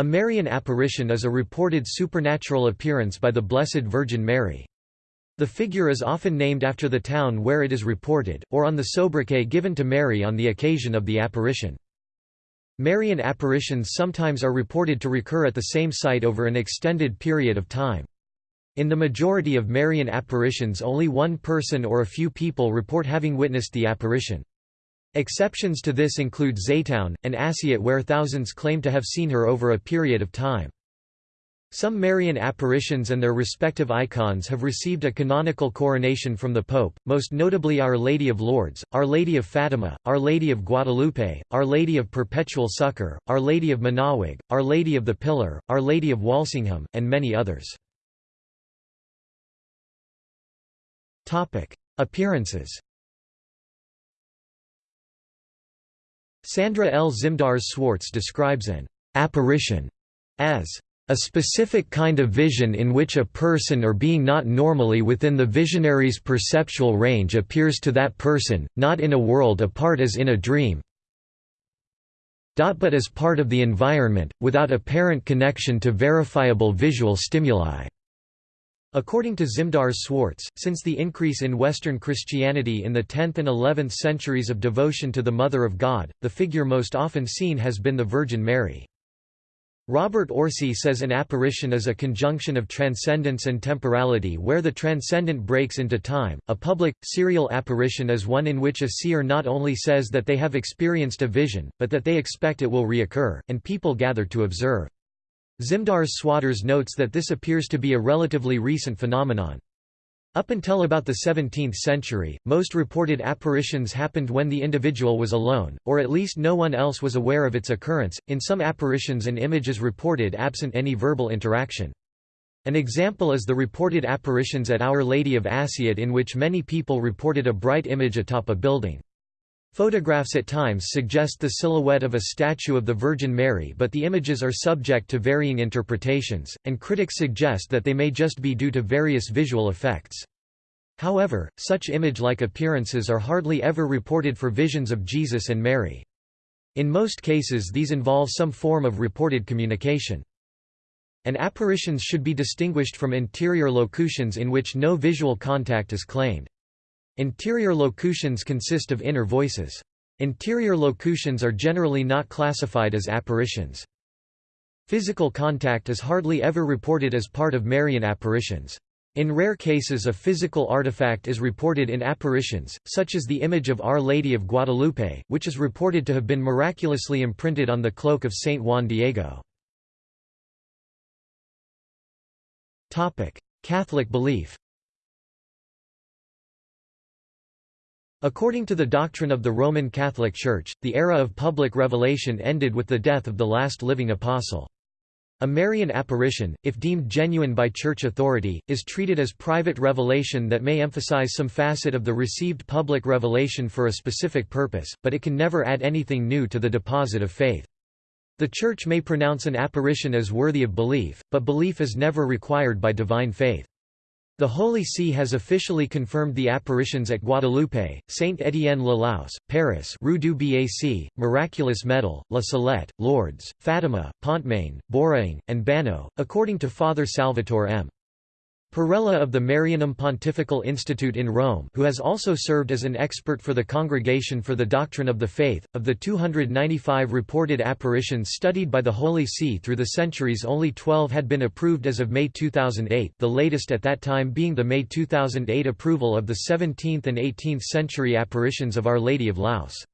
A Marian apparition is a reported supernatural appearance by the Blessed Virgin Mary. The figure is often named after the town where it is reported, or on the sobriquet given to Mary on the occasion of the apparition. Marian apparitions sometimes are reported to recur at the same site over an extended period of time. In the majority of Marian apparitions only one person or a few people report having witnessed the apparition. Exceptions to this include Zeitoun, and Asiut where thousands claim to have seen her over a period of time. Some Marian apparitions and their respective icons have received a canonical coronation from the Pope, most notably Our Lady of Lourdes, Our Lady of Fatima, Our Lady of Guadalupe, Our Lady of Perpetual Succor, Our Lady of Manaoag, Our Lady of the Pillar, Our Lady of Walsingham, and many others. Appearances Sandra L. Zimdars Schwartz describes an apparition as a specific kind of vision in which a person or being not normally within the visionary's perceptual range appears to that person, not in a world apart as in a dream, but as part of the environment, without apparent connection to verifiable visual stimuli. According to Zimdar Schwartz, since the increase in Western Christianity in the 10th and 11th centuries of devotion to the Mother of God, the figure most often seen has been the Virgin Mary. Robert Orsi says an apparition is a conjunction of transcendence and temporality where the transcendent breaks into time. A public, serial apparition is one in which a seer not only says that they have experienced a vision, but that they expect it will reoccur, and people gather to observe. Zimdars Schwartz notes that this appears to be a relatively recent phenomenon. Up until about the 17th century, most reported apparitions happened when the individual was alone, or at least no one else was aware of its occurrence. In some apparitions, an image is reported absent any verbal interaction. An example is the reported apparitions at Our Lady of Asiut, in which many people reported a bright image atop a building. Photographs at times suggest the silhouette of a statue of the Virgin Mary but the images are subject to varying interpretations, and critics suggest that they may just be due to various visual effects. However, such image-like appearances are hardly ever reported for visions of Jesus and Mary. In most cases these involve some form of reported communication. And apparitions should be distinguished from interior locutions in which no visual contact is claimed. Interior locutions consist of inner voices. Interior locutions are generally not classified as apparitions. Physical contact is hardly ever reported as part of Marian apparitions. In rare cases a physical artifact is reported in apparitions, such as the image of Our Lady of Guadalupe, which is reported to have been miraculously imprinted on the cloak of Saint Juan Diego. Catholic belief According to the doctrine of the Roman Catholic Church, the era of public revelation ended with the death of the last living apostle. A Marian apparition, if deemed genuine by church authority, is treated as private revelation that may emphasize some facet of the received public revelation for a specific purpose, but it can never add anything new to the deposit of faith. The Church may pronounce an apparition as worthy of belief, but belief is never required by divine faith. The Holy See has officially confirmed the apparitions at Guadalupe, Saint-Étienne-le-Laus, Paris Rue du Bac, Miraculous Medal, La Salette, Lourdes, Fatima, Pontmain, Beauraing, and Banneux, according to Father Salvatore M. Perella of the Marianum Pontifical Institute in Rome who has also served as an expert for the Congregation for the Doctrine of the Faith. Of the 295 reported apparitions studied by the Holy See through the centuries only 12 had been approved as of May 2008 the latest at that time being the May 2008 approval of the 17th and 18th century apparitions of Our Lady of Laus.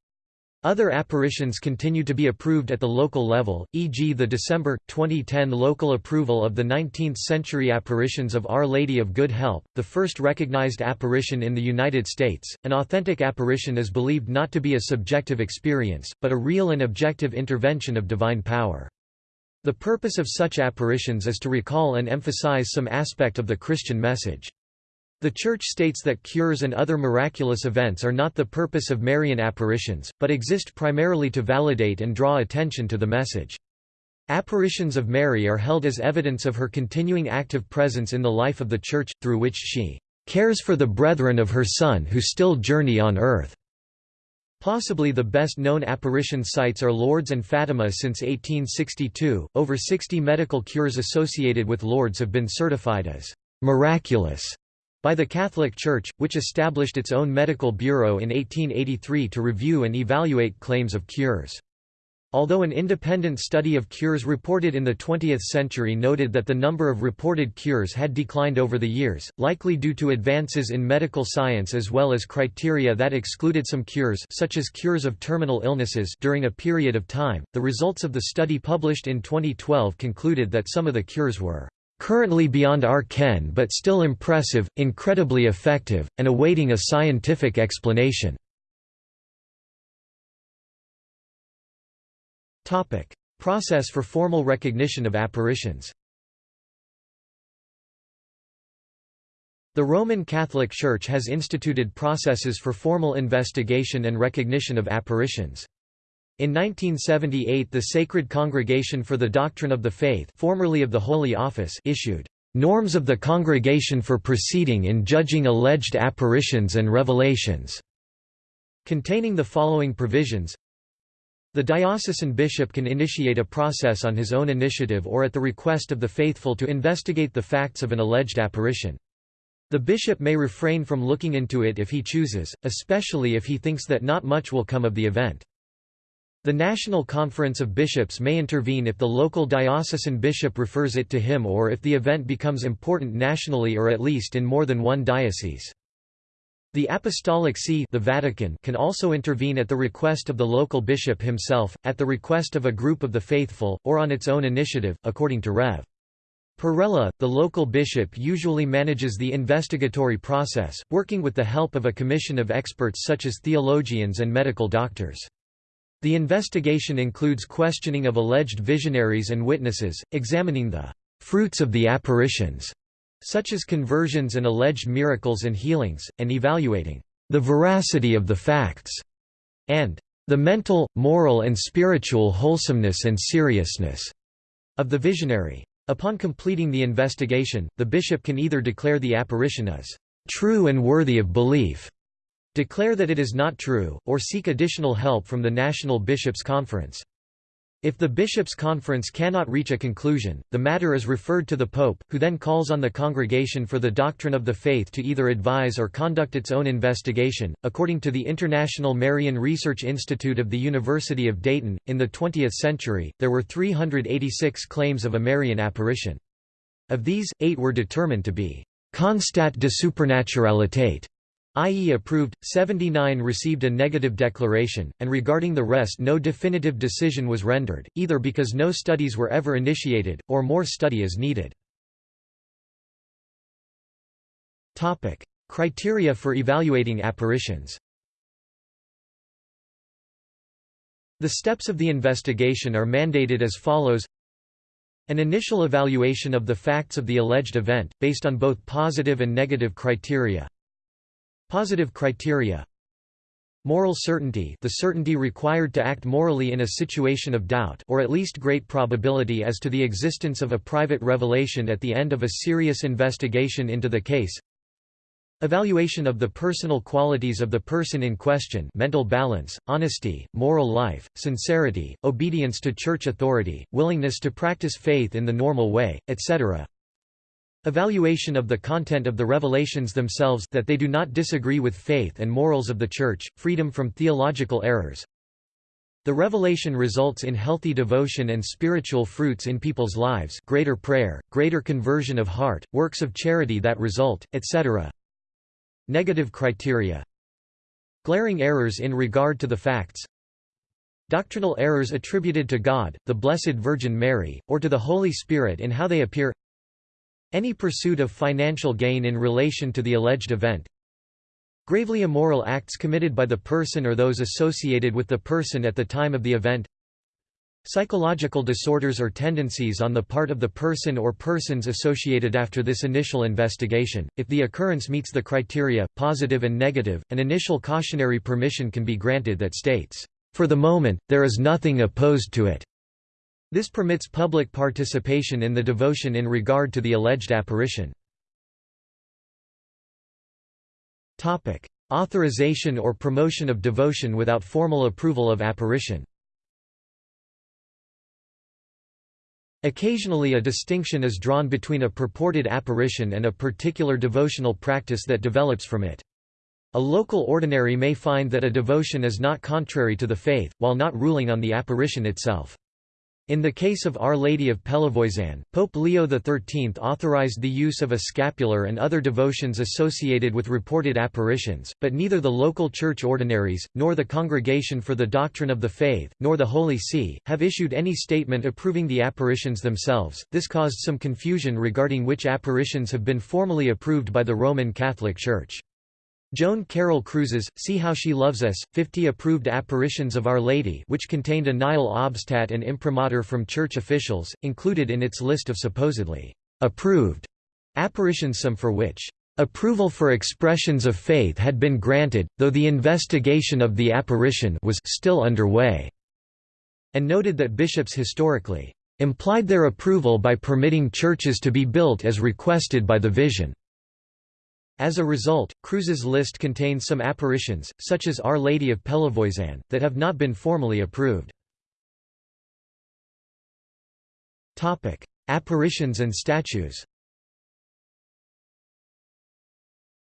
Other apparitions continue to be approved at the local level, e.g. the December, 2010 local approval of the 19th-century apparitions of Our Lady of Good Help, the first recognized apparition in the United States. An authentic apparition is believed not to be a subjective experience, but a real and objective intervention of divine power. The purpose of such apparitions is to recall and emphasize some aspect of the Christian message. The Church states that cures and other miraculous events are not the purpose of Marian apparitions, but exist primarily to validate and draw attention to the message. Apparitions of Mary are held as evidence of her continuing active presence in the life of the Church, through which she cares for the brethren of her Son who still journey on earth. Possibly the best known apparition sites are Lourdes and Fatima since 1862. Over 60 medical cures associated with Lourdes have been certified as miraculous by the Catholic Church, which established its own medical bureau in 1883 to review and evaluate claims of cures. Although an independent study of cures reported in the 20th century noted that the number of reported cures had declined over the years, likely due to advances in medical science as well as criteria that excluded some cures such as cures of terminal illnesses during a period of time, the results of the study published in 2012 concluded that some of the cures were currently beyond our ken but still impressive, incredibly effective, and awaiting a scientific explanation. Process for formal recognition of apparitions The Roman Catholic Church has instituted processes for formal investigation and recognition of apparitions. In 1978 the Sacred Congregation for the Doctrine of the Faith formerly of the Holy Office issued "...norms of the Congregation for Proceeding in Judging Alleged Apparitions and Revelations", containing the following provisions The diocesan bishop can initiate a process on his own initiative or at the request of the faithful to investigate the facts of an alleged apparition. The bishop may refrain from looking into it if he chooses, especially if he thinks that not much will come of the event. The National Conference of Bishops may intervene if the local diocesan bishop refers it to him or if the event becomes important nationally or at least in more than one diocese. The Apostolic See the Vatican can also intervene at the request of the local bishop himself, at the request of a group of the faithful, or on its own initiative, according to Rev. Perella, the local bishop usually manages the investigatory process, working with the help of a commission of experts such as theologians and medical doctors. The investigation includes questioning of alleged visionaries and witnesses, examining the fruits of the apparitions, such as conversions and alleged miracles and healings, and evaluating the veracity of the facts, and the mental, moral and spiritual wholesomeness and seriousness of the visionary. Upon completing the investigation, the bishop can either declare the apparition as true and worthy of belief, declare that it is not true, or seek additional help from the National Bishops' Conference. If the Bishops' Conference cannot reach a conclusion, the matter is referred to the Pope, who then calls on the Congregation for the Doctrine of the Faith to either advise or conduct its own investigation. According to the International Marian Research Institute of the University of Dayton, in the 20th century, there were 386 claims of a Marian apparition. Of these, eight were determined to be constat de supernaturalitate, i.e. approved, 79 received a negative declaration, and regarding the rest no definitive decision was rendered, either because no studies were ever initiated, or more study is needed. Criteria for evaluating apparitions The steps of the investigation are mandated as follows an initial evaluation of the facts of the alleged event, based on both positive and negative criteria Positive criteria Moral certainty the certainty required to act morally in a situation of doubt or at least great probability as to the existence of a private revelation at the end of a serious investigation into the case Evaluation of the personal qualities of the person in question mental balance, honesty, moral life, sincerity, obedience to church authority, willingness to practice faith in the normal way, etc. Evaluation of the content of the revelations themselves that they do not disagree with faith and morals of the Church, freedom from theological errors. The revelation results in healthy devotion and spiritual fruits in people's lives greater prayer, greater conversion of heart, works of charity that result, etc. Negative criteria Glaring errors in regard to the facts Doctrinal errors attributed to God, the Blessed Virgin Mary, or to the Holy Spirit in how they appear any pursuit of financial gain in relation to the alleged event Gravely immoral acts committed by the person or those associated with the person at the time of the event Psychological disorders or tendencies on the part of the person or persons associated after this initial investigation. If the occurrence meets the criteria, positive and negative, an initial cautionary permission can be granted that states, For the moment, there is nothing opposed to it. This permits public participation in the devotion in regard to the alleged apparition. Topic: Authorization or promotion of devotion without formal approval of apparition. Occasionally a distinction is drawn between a purported apparition and a particular devotional practice that develops from it. A local ordinary may find that a devotion is not contrary to the faith, while not ruling on the apparition itself. In the case of Our Lady of Pellevoisin, Pope Leo XIII authorized the use of a scapular and other devotions associated with reported apparitions, but neither the local church ordinaries, nor the Congregation for the Doctrine of the Faith, nor the Holy See, have issued any statement approving the apparitions themselves. This caused some confusion regarding which apparitions have been formally approved by the Roman Catholic Church. Joan Carroll Cruz's See How She Loves Us, 50 approved apparitions of Our Lady which contained a nihil obstat and imprimatur from church officials, included in its list of supposedly approved apparitions some for which approval for expressions of faith had been granted, though the investigation of the apparition was still underway, and noted that bishops historically implied their approval by permitting churches to be built as requested by the vision. As a result, Cruz's list contains some apparitions, such as Our Lady of Pellevoisin, that have not been formally approved. Topic: Apparitions and statues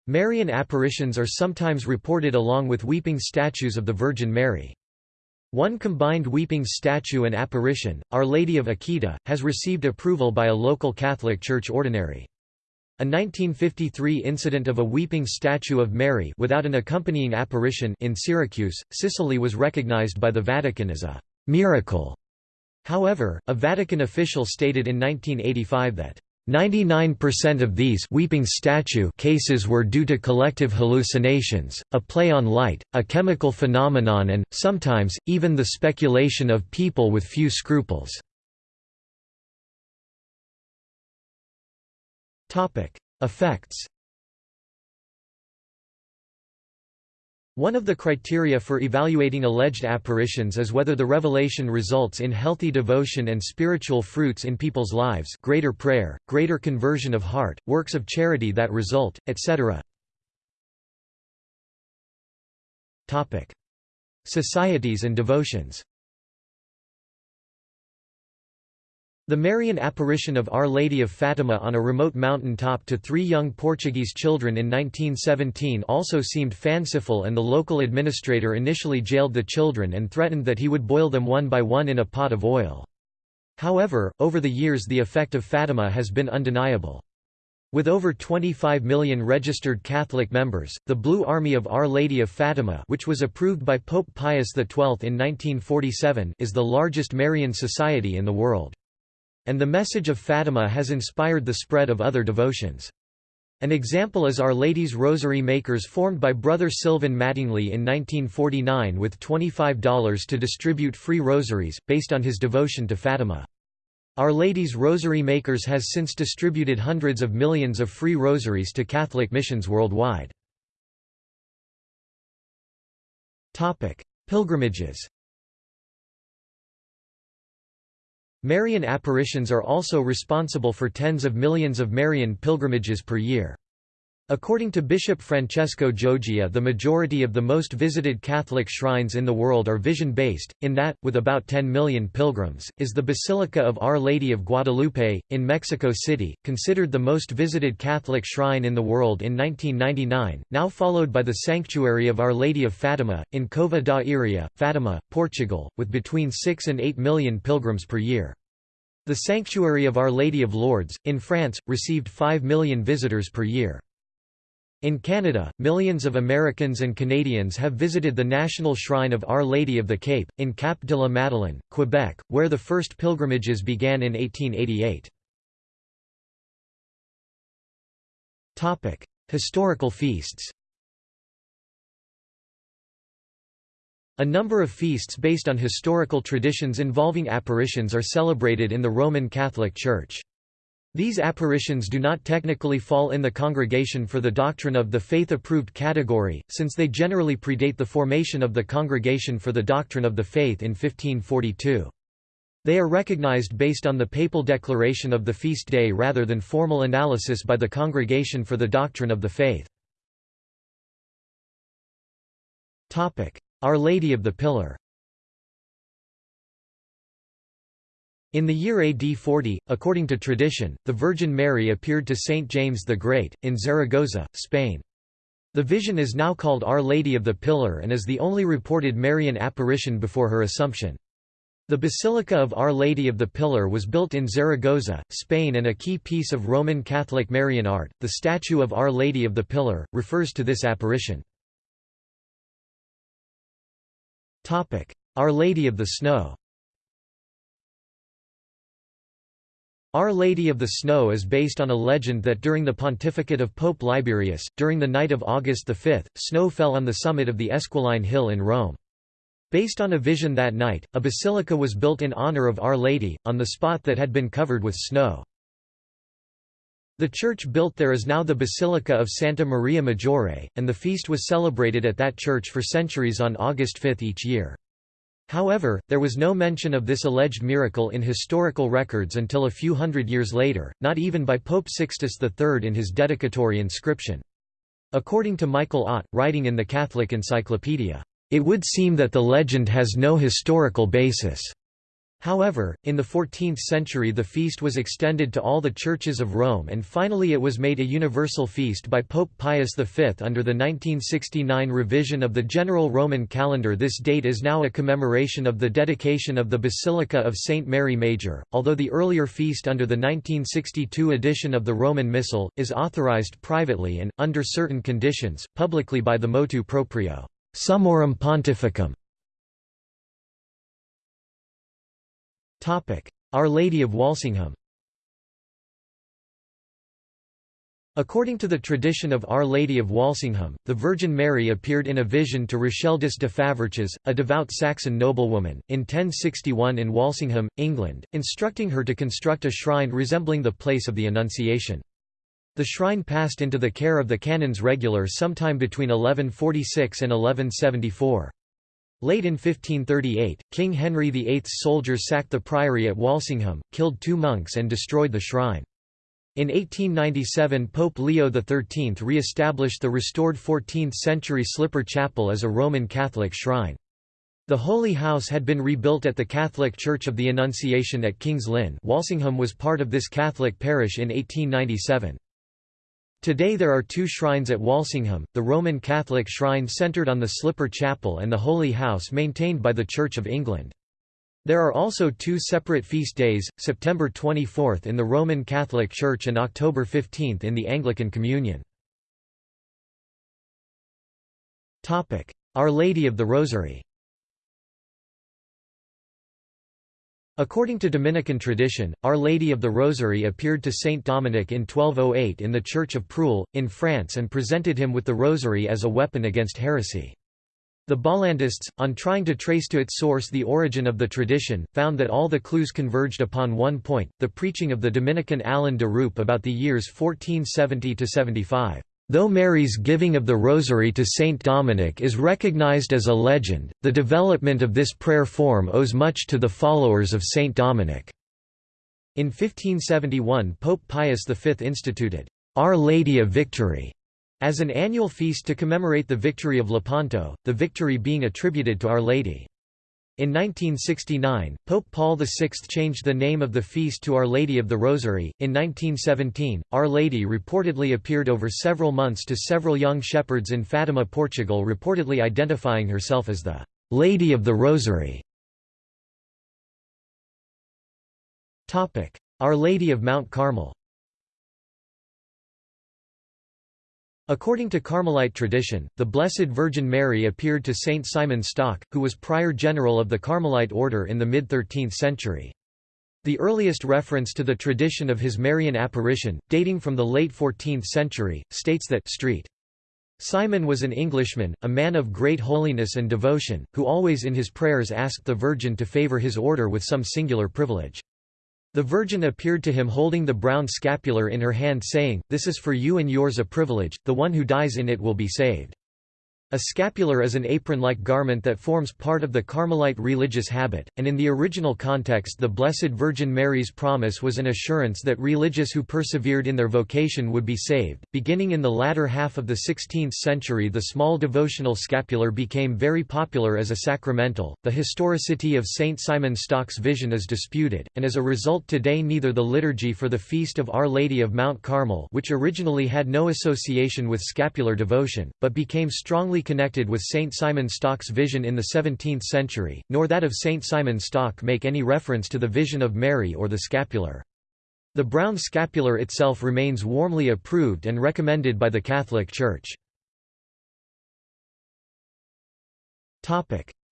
Marian apparitions are sometimes reported along with weeping statues of the Virgin Mary. One combined weeping statue and apparition, Our Lady of Akita, has received approval by a local Catholic Church ordinary. A 1953 incident of a weeping statue of Mary without an accompanying apparition in Syracuse, Sicily was recognized by the Vatican as a «miracle». However, a Vatican official stated in 1985 that 99% of these weeping statue cases were due to collective hallucinations, a play on light, a chemical phenomenon and, sometimes, even the speculation of people with few scruples. Effects One of the criteria for evaluating alleged apparitions is whether the revelation results in healthy devotion and spiritual fruits in people's lives greater prayer, greater conversion of heart, works of charity that result, etc. Societies and devotions The Marian apparition of Our Lady of Fatima on a remote mountain top to three young Portuguese children in 1917 also seemed fanciful and the local administrator initially jailed the children and threatened that he would boil them one by one in a pot of oil. However, over the years the effect of Fatima has been undeniable. With over 25 million registered Catholic members, the Blue Army of Our Lady of Fatima which was approved by Pope Pius XII in 1947 is the largest Marian society in the world. And the message of Fatima has inspired the spread of other devotions. An example is Our Lady's Rosary Makers formed by Brother Sylvan Mattingly in 1949 with $25 to distribute free rosaries, based on his devotion to Fatima. Our Lady's Rosary Makers has since distributed hundreds of millions of free rosaries to Catholic missions worldwide. Pilgrimages Marian apparitions are also responsible for tens of millions of Marian pilgrimages per year. According to Bishop Francesco Giogia the majority of the most visited Catholic shrines in the world are vision-based, in that, with about 10 million pilgrims, is the Basilica of Our Lady of Guadalupe, in Mexico City, considered the most visited Catholic shrine in the world in 1999, now followed by the Sanctuary of Our Lady of Fatima, in Cova da Iria, Fatima, Portugal, with between 6 and 8 million pilgrims per year. The Sanctuary of Our Lady of Lourdes, in France, received 5 million visitors per year. In Canada, millions of Americans and Canadians have visited the National Shrine of Our Lady of the Cape, in Cap de la Madeleine, Quebec, where the first pilgrimages began in 1888. Historical feasts A number of feasts based on historical traditions involving apparitions are celebrated in the Roman Catholic Church. These apparitions do not technically fall in the Congregation for the Doctrine of the Faith approved category, since they generally predate the formation of the Congregation for the Doctrine of the Faith in 1542. They are recognized based on the papal declaration of the feast day rather than formal analysis by the Congregation for the Doctrine of the Faith. Our Lady of the Pillar In the year AD 40, according to tradition, the Virgin Mary appeared to Saint James the Great, in Zaragoza, Spain. The vision is now called Our Lady of the Pillar and is the only reported Marian apparition before her Assumption. The Basilica of Our Lady of the Pillar was built in Zaragoza, Spain and a key piece of Roman Catholic Marian art, the statue of Our Lady of the Pillar, refers to this apparition. Our Lady of the Snow Our Lady of the Snow is based on a legend that during the pontificate of Pope Liberius, during the night of August V, snow fell on the summit of the Esquiline Hill in Rome. Based on a vision that night, a basilica was built in honor of Our Lady, on the spot that had been covered with snow. The church built there is now the Basilica of Santa Maria Maggiore, and the feast was celebrated at that church for centuries on August 5 each year. However, there was no mention of this alleged miracle in historical records until a few hundred years later, not even by Pope Sixtus III in his dedicatory inscription. According to Michael Ott, writing in the Catholic Encyclopedia, "...it would seem that the legend has no historical basis." However, in the 14th century the feast was extended to all the churches of Rome and finally it was made a universal feast by Pope Pius V under the 1969 revision of the general Roman calendar This date is now a commemoration of the dedication of the Basilica of St. Mary Major, although the earlier feast under the 1962 edition of the Roman Missal, is authorized privately and, under certain conditions, publicly by the motu proprio, Summorum Pontificum. Our Lady of Walsingham According to the tradition of Our Lady of Walsingham, the Virgin Mary appeared in a vision to Richeldis de Faverches, a devout Saxon noblewoman, in 1061 in Walsingham, England, instructing her to construct a shrine resembling the place of the Annunciation. The shrine passed into the care of the canons regular sometime between 1146 and 1174. Late in 1538, King Henry VIII's soldiers sacked the priory at Walsingham, killed two monks and destroyed the shrine. In 1897 Pope Leo XIII re-established the restored 14th-century Slipper Chapel as a Roman Catholic shrine. The Holy House had been rebuilt at the Catholic Church of the Annunciation at King's Lynn Walsingham was part of this Catholic parish in 1897. Today there are two shrines at Walsingham, the Roman Catholic shrine centered on the Slipper Chapel and the Holy House maintained by the Church of England. There are also two separate feast days, September 24 in the Roman Catholic Church and October 15 in the Anglican Communion. Our Lady of the Rosary According to Dominican tradition, Our Lady of the Rosary appeared to Saint Dominic in 1208 in the Church of Prouille, in France and presented him with the rosary as a weapon against heresy. The Bollandists, on trying to trace to its source the origin of the tradition, found that all the clues converged upon one point, the preaching of the Dominican Alain de Roupe about the years 1470–75. Though Mary's giving of the Rosary to Saint Dominic is recognized as a legend, the development of this prayer form owes much to the followers of Saint Dominic. In 1571 Pope Pius V instituted, Our Lady of Victory, as an annual feast to commemorate the victory of Lepanto, the victory being attributed to Our Lady. In 1969, Pope Paul VI changed the name of the feast to Our Lady of the Rosary. In 1917, Our Lady reportedly appeared over several months to several young shepherds in Fatima, Portugal, reportedly identifying herself as the Lady of the Rosary. Our Lady of Mount Carmel According to Carmelite tradition, the Blessed Virgin Mary appeared to Saint Simon Stock, who was prior general of the Carmelite order in the mid-13th century. The earliest reference to the tradition of his Marian apparition, dating from the late 14th century, states that Street. Simon was an Englishman, a man of great holiness and devotion, who always in his prayers asked the Virgin to favour his order with some singular privilege. The Virgin appeared to him holding the brown scapular in her hand saying, This is for you and yours a privilege, the one who dies in it will be saved. A scapular is an apron-like garment that forms part of the Carmelite religious habit, and in the original context the Blessed Virgin Mary's promise was an assurance that religious who persevered in their vocation would be saved. Beginning in the latter half of the 16th century the small devotional scapular became very popular as a sacramental. The historicity of Saint Simon Stock's vision is disputed, and as a result today neither the liturgy for the feast of Our Lady of Mount Carmel which originally had no association with scapular devotion, but became strongly connected with Saint Simon Stock's vision in the 17th century, nor that of Saint Simon Stock make any reference to the vision of Mary or the scapular. The brown scapular itself remains warmly approved and recommended by the Catholic Church.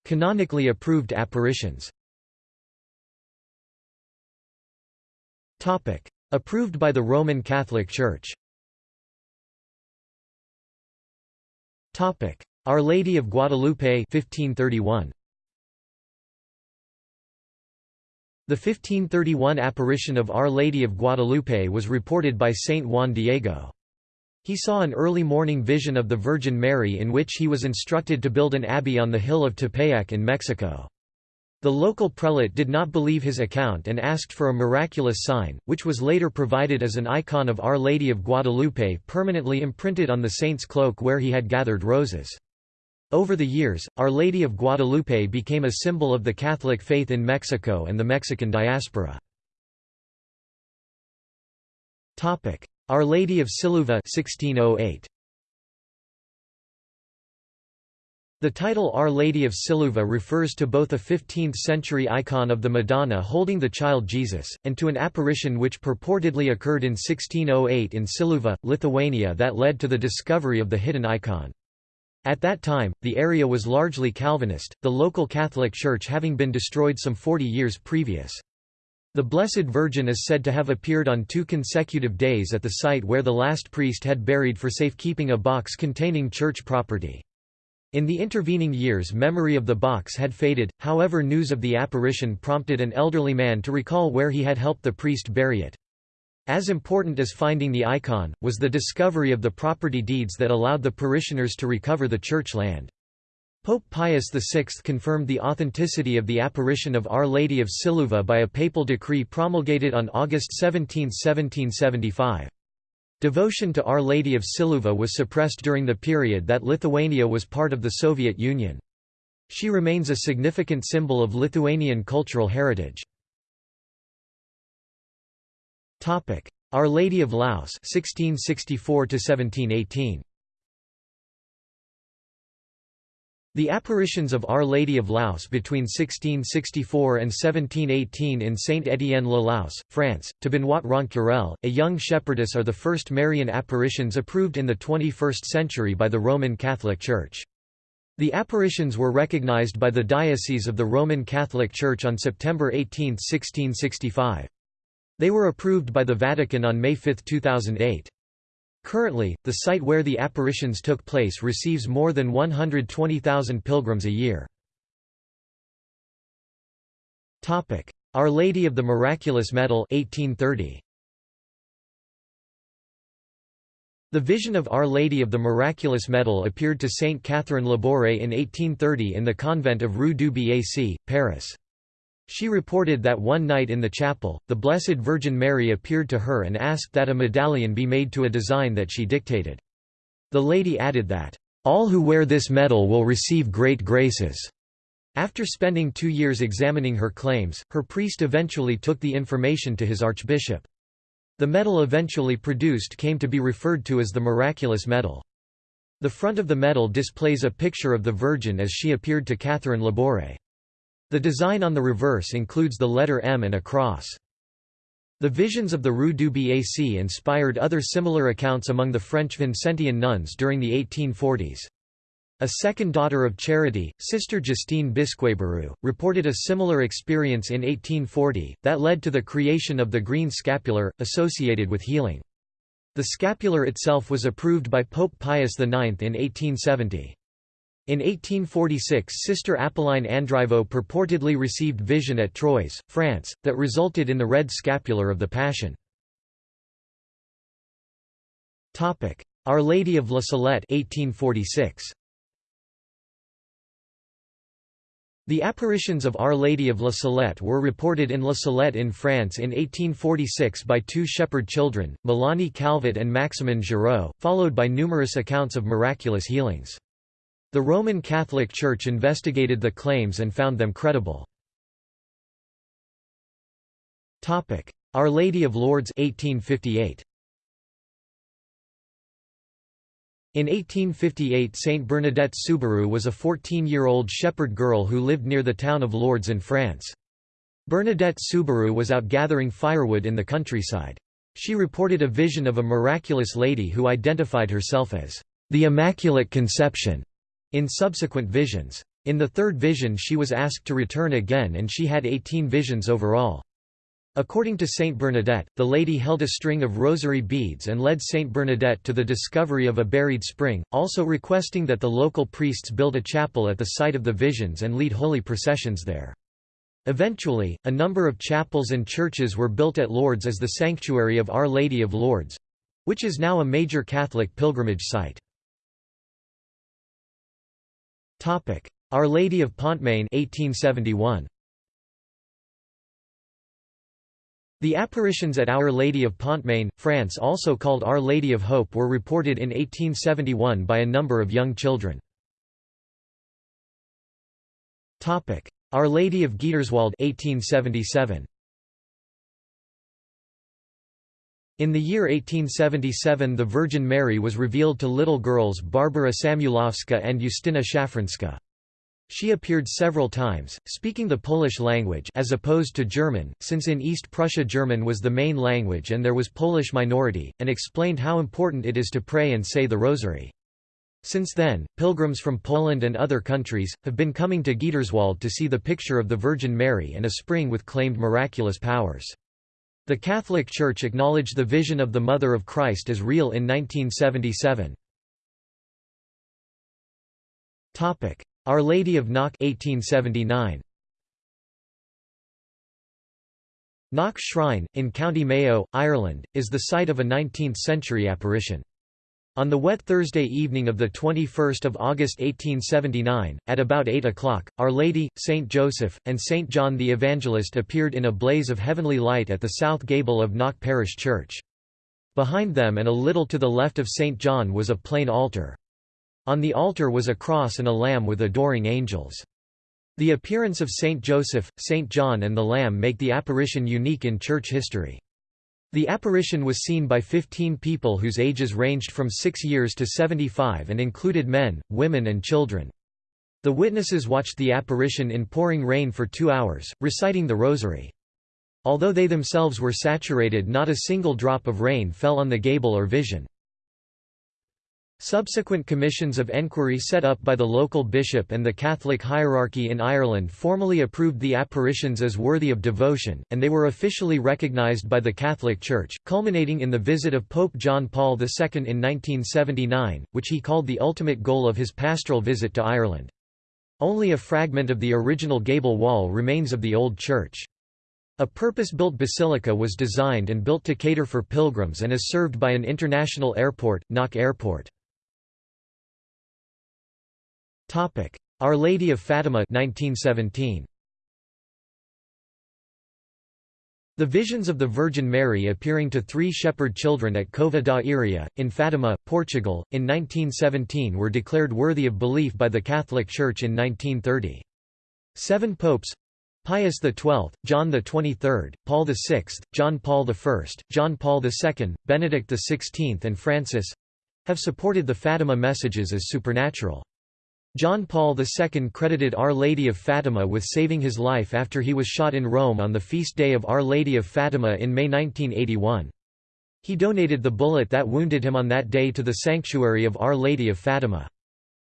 Canonically approved apparitions Approved by the Roman Catholic Church Our Lady of Guadalupe 1531. The 1531 apparition of Our Lady of Guadalupe was reported by Saint Juan Diego. He saw an early morning vision of the Virgin Mary in which he was instructed to build an abbey on the hill of Tepeyac in Mexico. The local prelate did not believe his account and asked for a miraculous sign, which was later provided as an icon of Our Lady of Guadalupe permanently imprinted on the saint's cloak where he had gathered roses. Over the years, Our Lady of Guadalupe became a symbol of the Catholic faith in Mexico and the Mexican diaspora. Our Lady of Siluva 1608. The title Our Lady of Siluva refers to both a 15th-century icon of the Madonna holding the child Jesus, and to an apparition which purportedly occurred in 1608 in Siluva, Lithuania that led to the discovery of the hidden icon. At that time, the area was largely Calvinist, the local Catholic Church having been destroyed some 40 years previous. The Blessed Virgin is said to have appeared on two consecutive days at the site where the last priest had buried for safekeeping a box containing church property. In the intervening years memory of the box had faded, however news of the apparition prompted an elderly man to recall where he had helped the priest bury it. As important as finding the icon, was the discovery of the property deeds that allowed the parishioners to recover the church land. Pope Pius VI confirmed the authenticity of the apparition of Our Lady of Siluva by a papal decree promulgated on August 17, 1775. Devotion to Our Lady of Siluva was suppressed during the period that Lithuania was part of the Soviet Union. She remains a significant symbol of Lithuanian cultural heritage. Our Lady of Laus 1664 1718 The apparitions of Our Lady of Laus between 1664 and 1718 in Saint-Étienne-le-Laus, France, to Benoîte Rencurel, a young shepherdess are the first Marian apparitions approved in the 21st century by the Roman Catholic Church. The apparitions were recognized by the Diocese of the Roman Catholic Church on September 18, 1665. They were approved by the Vatican on May 5, 2008. Currently, the site where the apparitions took place receives more than 120,000 pilgrims a year. Our Lady of the Miraculous Medal 1830. The vision of Our Lady of the Miraculous Medal appeared to Saint Catherine Labouré in 1830 in the convent of Rue du Bac, Paris. She reported that one night in the chapel, the Blessed Virgin Mary appeared to her and asked that a medallion be made to a design that she dictated. The lady added that, "...all who wear this medal will receive great graces." After spending two years examining her claims, her priest eventually took the information to his archbishop. The medal eventually produced came to be referred to as the Miraculous Medal. The front of the medal displays a picture of the Virgin as she appeared to Catherine Labouré. The design on the reverse includes the letter M and a cross. The visions of the Rue du Bac inspired other similar accounts among the French Vincentian nuns during the 1840s. A second daughter of Charity, Sister Justine Bisqueyburu, reported a similar experience in 1840, that led to the creation of the green scapular, associated with healing. The scapular itself was approved by Pope Pius IX in 1870. In 1846 Sister Apolline Andriveau purportedly received vision at Troyes, France, that resulted in the red scapular of the Passion. Our Lady of La Salette 1846. The apparitions of Our Lady of La Salette were reported in La Salette in France in 1846 by two shepherd children, Mélanie Calvat and Maximin Giraud, followed by numerous accounts of miraculous healings. The Roman Catholic Church investigated the claims and found them credible. Our Lady of Lourdes 1858. In 1858 Saint Bernadette Soubirous was a 14-year-old shepherd girl who lived near the town of Lourdes in France. Bernadette Soubirous was out gathering firewood in the countryside. She reported a vision of a miraculous lady who identified herself as the Immaculate Conception in subsequent visions. In the third vision she was asked to return again and she had 18 visions overall. According to Saint Bernadette, the lady held a string of rosary beads and led Saint Bernadette to the discovery of a buried spring, also requesting that the local priests build a chapel at the site of the visions and lead holy processions there. Eventually, a number of chapels and churches were built at Lourdes as the sanctuary of Our Lady of Lourdes—which is now a major Catholic pilgrimage site. Our Lady of Pontmain 1871. The apparitions at Our Lady of Pontmain, France also called Our Lady of Hope were reported in 1871 by a number of young children. Our Lady of Gietrzwałd 1877. In the year 1877 the Virgin Mary was revealed to little girls Barbara Samułowska and Justyna Szafranska. She appeared several times, speaking the Polish language as opposed to German, since in East Prussia German was the main language and there was Polish minority, and explained how important it is to pray and say the Rosary. Since then, pilgrims from Poland and other countries, have been coming to Gietrzwałd to see the picture of the Virgin Mary and a spring with claimed miraculous powers. The Catholic Church acknowledged the vision of the Mother of Christ as real in 1977. Our Lady of Knock 1879. Knock Shrine, in County Mayo, Ireland, is the site of a 19th-century apparition. On the wet Thursday evening of 21 August 1879, at about 8 o'clock, Our Lady, Saint Joseph, and Saint John the Evangelist appeared in a blaze of heavenly light at the south gable of Knock Parish Church. Behind them and a little to the left of Saint John was a plain altar. On the altar was a cross and a lamb with adoring angels. The appearance of Saint Joseph, Saint John and the Lamb make the apparition unique in church history. The apparition was seen by 15 people whose ages ranged from 6 years to 75 and included men, women and children. The witnesses watched the apparition in pouring rain for two hours, reciting the Rosary. Although they themselves were saturated not a single drop of rain fell on the gable or vision. Subsequent commissions of enquiry set up by the local bishop and the Catholic hierarchy in Ireland formally approved the apparitions as worthy of devotion, and they were officially recognised by the Catholic Church, culminating in the visit of Pope John Paul II in 1979, which he called the ultimate goal of his pastoral visit to Ireland. Only a fragment of the original gable wall remains of the old church. A purpose-built basilica was designed and built to cater for pilgrims and is served by an international airport, Knock Airport. Our Lady of Fatima 1917. The visions of the Virgin Mary appearing to three shepherd children at Cova da Iria, in Fatima, Portugal, in 1917 were declared worthy of belief by the Catholic Church in 1930. Seven popes Pius XII, John XXIII, Paul VI, John Paul I, John Paul II, Benedict XVI and Francis—have supported the Fatima messages as supernatural. John Paul II credited Our Lady of Fatima with saving his life after he was shot in Rome on the feast day of Our Lady of Fatima in May 1981. He donated the bullet that wounded him on that day to the sanctuary of Our Lady of Fatima.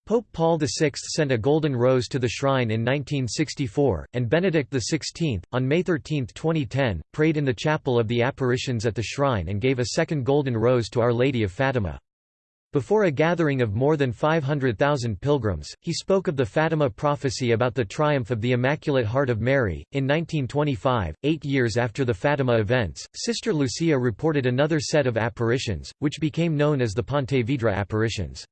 Pope Paul VI sent a golden rose to the shrine in 1964, and Benedict XVI, on May 13, 2010, prayed in the chapel of the apparitions at the shrine and gave a second golden rose to Our Lady of Fatima. Before a gathering of more than 500,000 pilgrims, he spoke of the Fatima prophecy about the triumph of the Immaculate Heart of Mary. In 1925, eight years after the Fatima events, Sister Lucia reported another set of apparitions, which became known as the Pontevedra apparitions.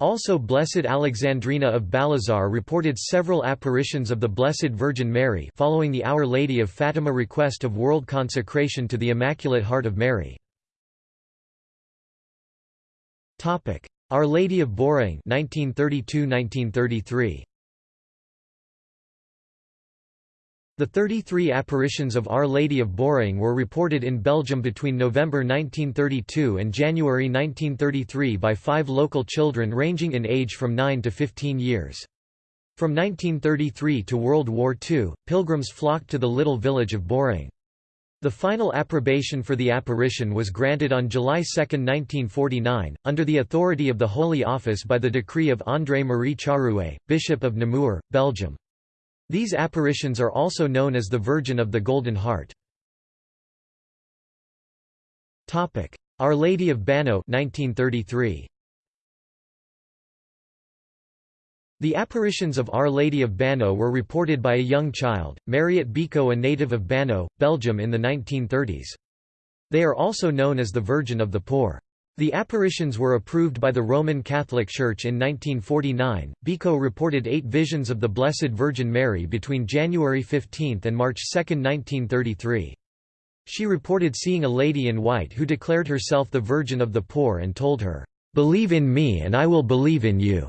Also Blessed Alexandrina of Balazar reported several apparitions of the Blessed Virgin Mary following the Our Lady of Fatima request of world consecration to the Immaculate Heart of Mary. Our Lady of Beauraing 1932–1933 The 33 apparitions of Our Lady of Beauraing were reported in Belgium between November 1932 and January 1933 by five local children ranging in age from 9 to 15 years. From 1933 to World War II, pilgrims flocked to the little village of Beauraing. The final approbation for the apparition was granted on July 2, 1949, under the authority of the Holy Office by the decree of André-Marie Charue, Bishop of Namur, Belgium. These apparitions are also known as the Virgin of the Golden Heart. Our Lady of Banneux 1933. The apparitions of Our Lady of Banneux were reported by a young child, Mariette Béco a native of Banneux, Belgium in the 1930s. They are also known as the Virgin of the Poor. The apparitions were approved by the Roman Catholic Church in 1949. Béco reported eight visions of the Blessed Virgin Mary between January 15 and March 2, 1933. She reported seeing a lady in white who declared herself the Virgin of the Poor and told her, Believe in me and I will believe in you.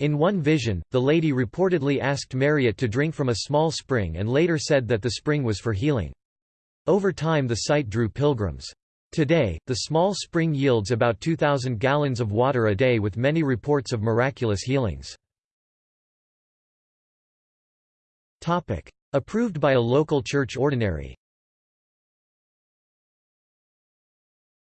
In one vision, the lady reportedly asked Mariette to drink from a small spring and later said that the spring was for healing. Over time the site drew pilgrims. Today, the small spring yields about 2,000 gallons of water a day with many reports of miraculous healings. Approved by a local church ordinary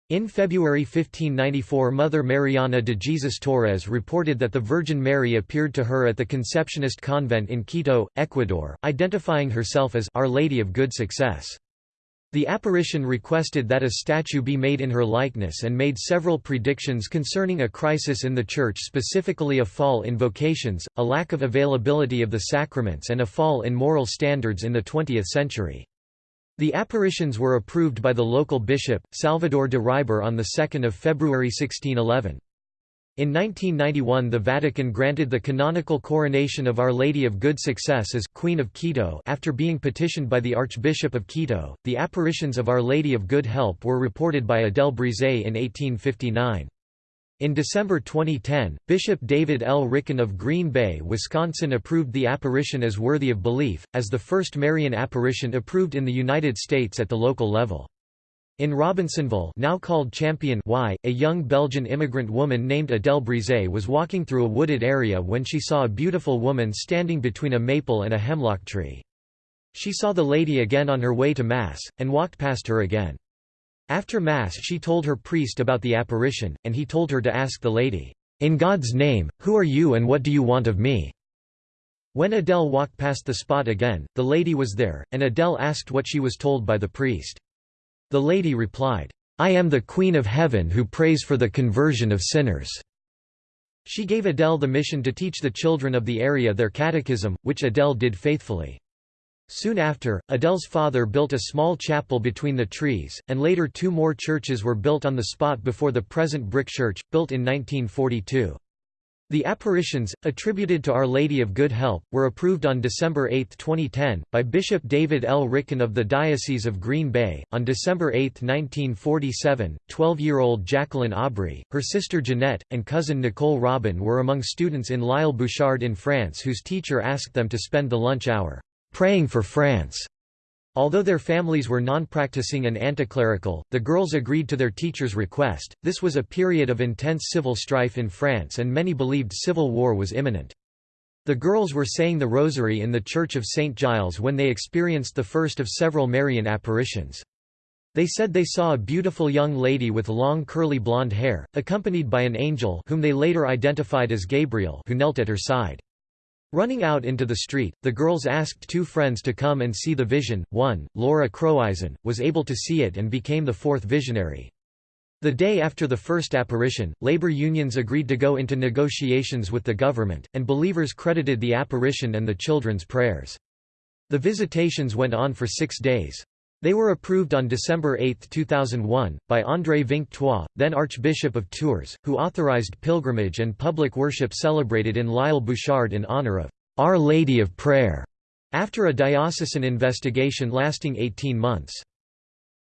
In February 1594 Mother Mariana de Jesus Torres reported that the Virgin Mary appeared to her at the Conceptionist convent in Quito, Ecuador, identifying herself as Our Lady of Good Success. The apparition requested that a statue be made in her likeness and made several predictions concerning a crisis in the Church specifically a fall in vocations, a lack of availability of the sacraments and a fall in moral standards in the 20th century. The apparitions were approved by the local bishop, Salvador de Riber on 2 February 1611. In 1991 the Vatican granted the canonical coronation of Our Lady of Good Success as Queen of Quito after being petitioned by the Archbishop of Quito. The apparitions of Our Lady of Good Help were reported by Adele Brise in 1859. In December 2010, Bishop David L. Ricken of Green Bay, Wisconsin approved the apparition as worthy of belief, as the first Marian apparition approved in the United States at the local level. In Robinsonville now called Champion y, a young Belgian immigrant woman named Adele Brise was walking through a wooded area when she saw a beautiful woman standing between a maple and a hemlock tree. She saw the lady again on her way to Mass, and walked past her again. After Mass she told her priest about the apparition, and he told her to ask the lady, "'In God's name, who are you and what do you want of me?' When Adele walked past the spot again, the lady was there, and Adele asked what she was told by the priest. The lady replied, I am the Queen of Heaven who prays for the conversion of sinners. She gave Adele the mission to teach the children of the area their catechism, which Adele did faithfully. Soon after, Adele's father built a small chapel between the trees, and later two more churches were built on the spot before the present brick church, built in 1942. The apparitions, attributed to Our Lady of Good Help, were approved on December 8, 2010, by Bishop David L. Ricken of the Diocese of Green Bay. On December 8, 1947, 12 year old Jacqueline Aubry, her sister Jeanette, and cousin Nicole Robin were among students in L'Isle Bouchard in France whose teacher asked them to spend the lunch hour praying for France. Although their families were non-practicing and anticlerical, the girls agreed to their teacher's request. This was a period of intense civil strife in France and many believed civil war was imminent. The girls were saying the rosary in the Church of St. Giles when they experienced the first of several Marian apparitions. They said they saw a beautiful young lady with long curly blonde hair, accompanied by an angel whom they later identified as Gabriel who knelt at her side. Running out into the street, the girls asked two friends to come and see the vision. One, Laura Croizon, was able to see it and became the fourth visionary. The day after the first apparition, labor unions agreed to go into negotiations with the government, and believers credited the apparition and the children's prayers. The visitations went on for six days. They were approved on December 8, 2001, by André Vingt Trois, then Archbishop of Tours, who authorized pilgrimage and public worship celebrated in L'Isle Bouchard in honor of Our Lady of Prayer, after a diocesan investigation lasting 18 months.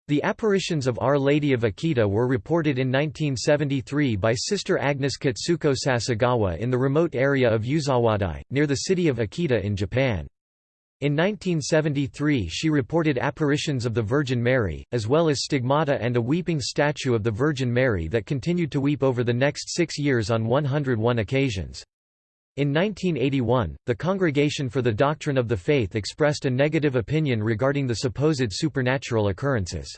The apparitions of Our Lady of Akita were reported in 1973 by Sister Agnes Katsuko Sasagawa in the remote area of Yuzawadai, near the city of Akita in Japan. In 1973 she reported apparitions of the Virgin Mary, as well as stigmata and a weeping statue of the Virgin Mary that continued to weep over the next six years on 101 occasions. In 1981, the Congregation for the Doctrine of the Faith expressed a negative opinion regarding the supposed supernatural occurrences.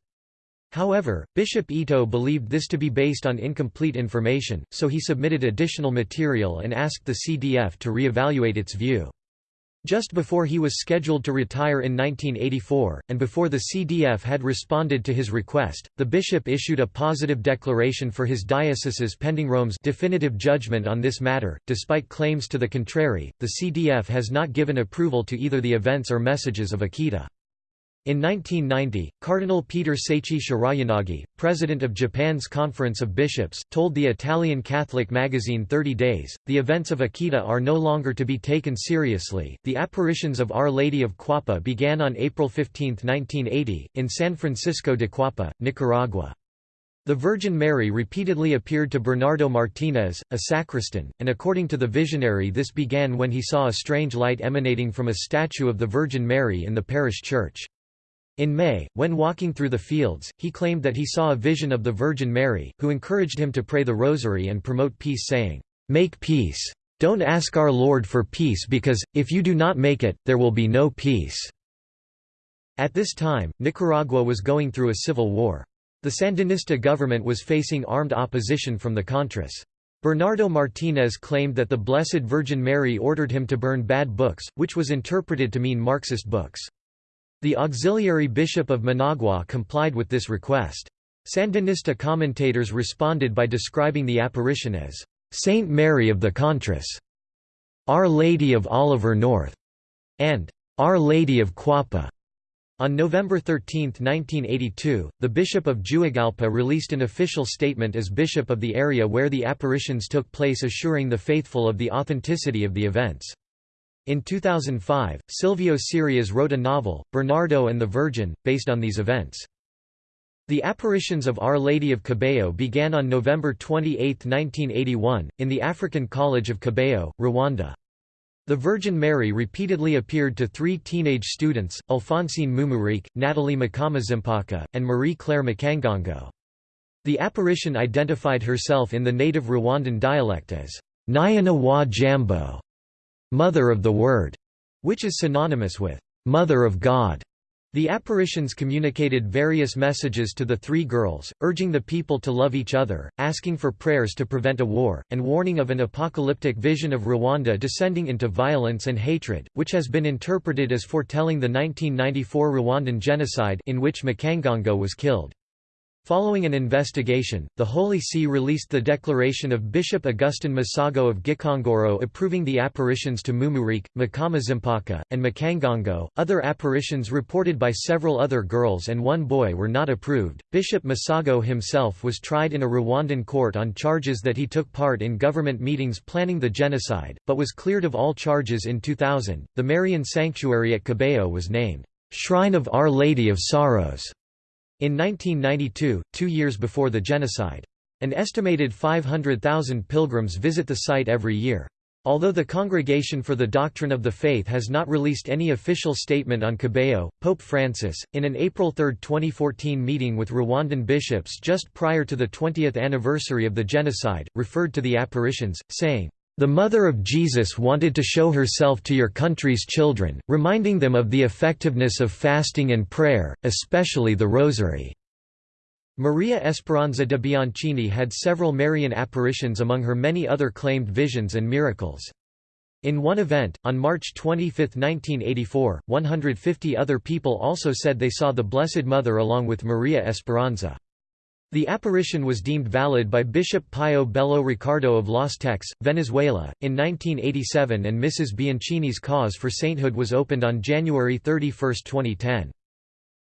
However, Bishop Ito believed this to be based on incomplete information, so he submitted additional material and asked the CDF to re-evaluate its view. Just before he was scheduled to retire in 1984, and before the CDF had responded to his request, the bishop issued a positive declaration for his dioceses pending Rome's definitive judgment on this matter. Despite claims to the contrary, the CDF has not given approval to either the events or messages of Akita. In 1990, Cardinal Peter Seiichi Shirayanagi, president of Japan's Conference of Bishops, told the Italian Catholic magazine 30 Days, the events of Akita are no longer to be taken seriously. The apparitions of Our Lady of Cuapa began on April 15, 1980, in San Francisco de Cuapa, Nicaragua. The Virgin Mary repeatedly appeared to Bernardo Martinez, a sacristan, and according to the visionary this began when he saw a strange light emanating from a statue of the Virgin Mary in the parish church. In May, when walking through the fields, he claimed that he saw a vision of the Virgin Mary, who encouraged him to pray the Rosary and promote peace saying, "'Make peace. Don't ask our Lord for peace because, if you do not make it, there will be no peace." At this time, Nicaragua was going through a civil war. The Sandinista government was facing armed opposition from the Contras. Bernardo Martinez claimed that the Blessed Virgin Mary ordered him to burn bad books, which was interpreted to mean Marxist books. The auxiliary bishop of Managua complied with this request. Sandinista commentators responded by describing the apparition as, "'Saint Mary of the Contras", "'Our Lady of Oliver North", and "'Our Lady of Cuapa". On November 13, 1982, the Bishop of Juigalpa released an official statement as bishop of the area where the apparitions took place assuring the faithful of the authenticity of the events. In 2005, Silvio Sirias wrote a novel, Bernardo and the Virgin, based on these events. The apparitions of Our Lady of Kibeho began on November 28, 1981, in the African College of Kibeho, Rwanda. The Virgin Mary repeatedly appeared to three teenage students, Alphonsine Mumureke, Natalie Mukamazimpaka, and Marie-Claire Mukangango. The apparition identified herself in the native Rwandan dialect as Nyina wa Jambo, Mother of the Word, which is synonymous with Mother of God. The apparitions communicated various messages to the three girls, urging the people to love each other, asking for prayers to prevent a war, and warning of an apocalyptic vision of Rwanda descending into violence and hatred, which has been interpreted as foretelling the 1994 Rwandan genocide in which Mukangango was killed. Following an investigation, the Holy See released the declaration of Bishop Augustin Misago of Gikongoro approving the apparitions to Mumureke, Mukamazimpaka, and Mukangango. Other apparitions reported by several other girls and one boy were not approved. Bishop Misago himself was tried in a Rwandan court on charges that he took part in government meetings planning the genocide, but was cleared of all charges in 2000. The Marian sanctuary at Kibeho was named Shrine of Our Lady of Sorrows in 1992, two years before the genocide. An estimated 500,000 pilgrims visit the site every year. Although the Congregation for the Doctrine of the Faith has not released any official statement on Kibeho, Pope Francis, in an April 3, 2014 meeting with Rwandan bishops just prior to the 20th anniversary of the genocide, referred to the apparitions, saying, the Mother of Jesus wanted to show herself to your country's children, reminding them of the effectiveness of fasting and prayer, especially the Rosary. Maria Esperanza de Bianchini had several Marian apparitions among her many other claimed visions and miracles. In one event, on March 25, 1984, 150 other people also said they saw the Blessed Mother along with Maria Esperanza. The apparition was deemed valid by Bishop Pio Bello Ricardo of Los Teques, Venezuela, in 1987 and Mrs. Bianchini's cause for sainthood was opened on January 31, 2010.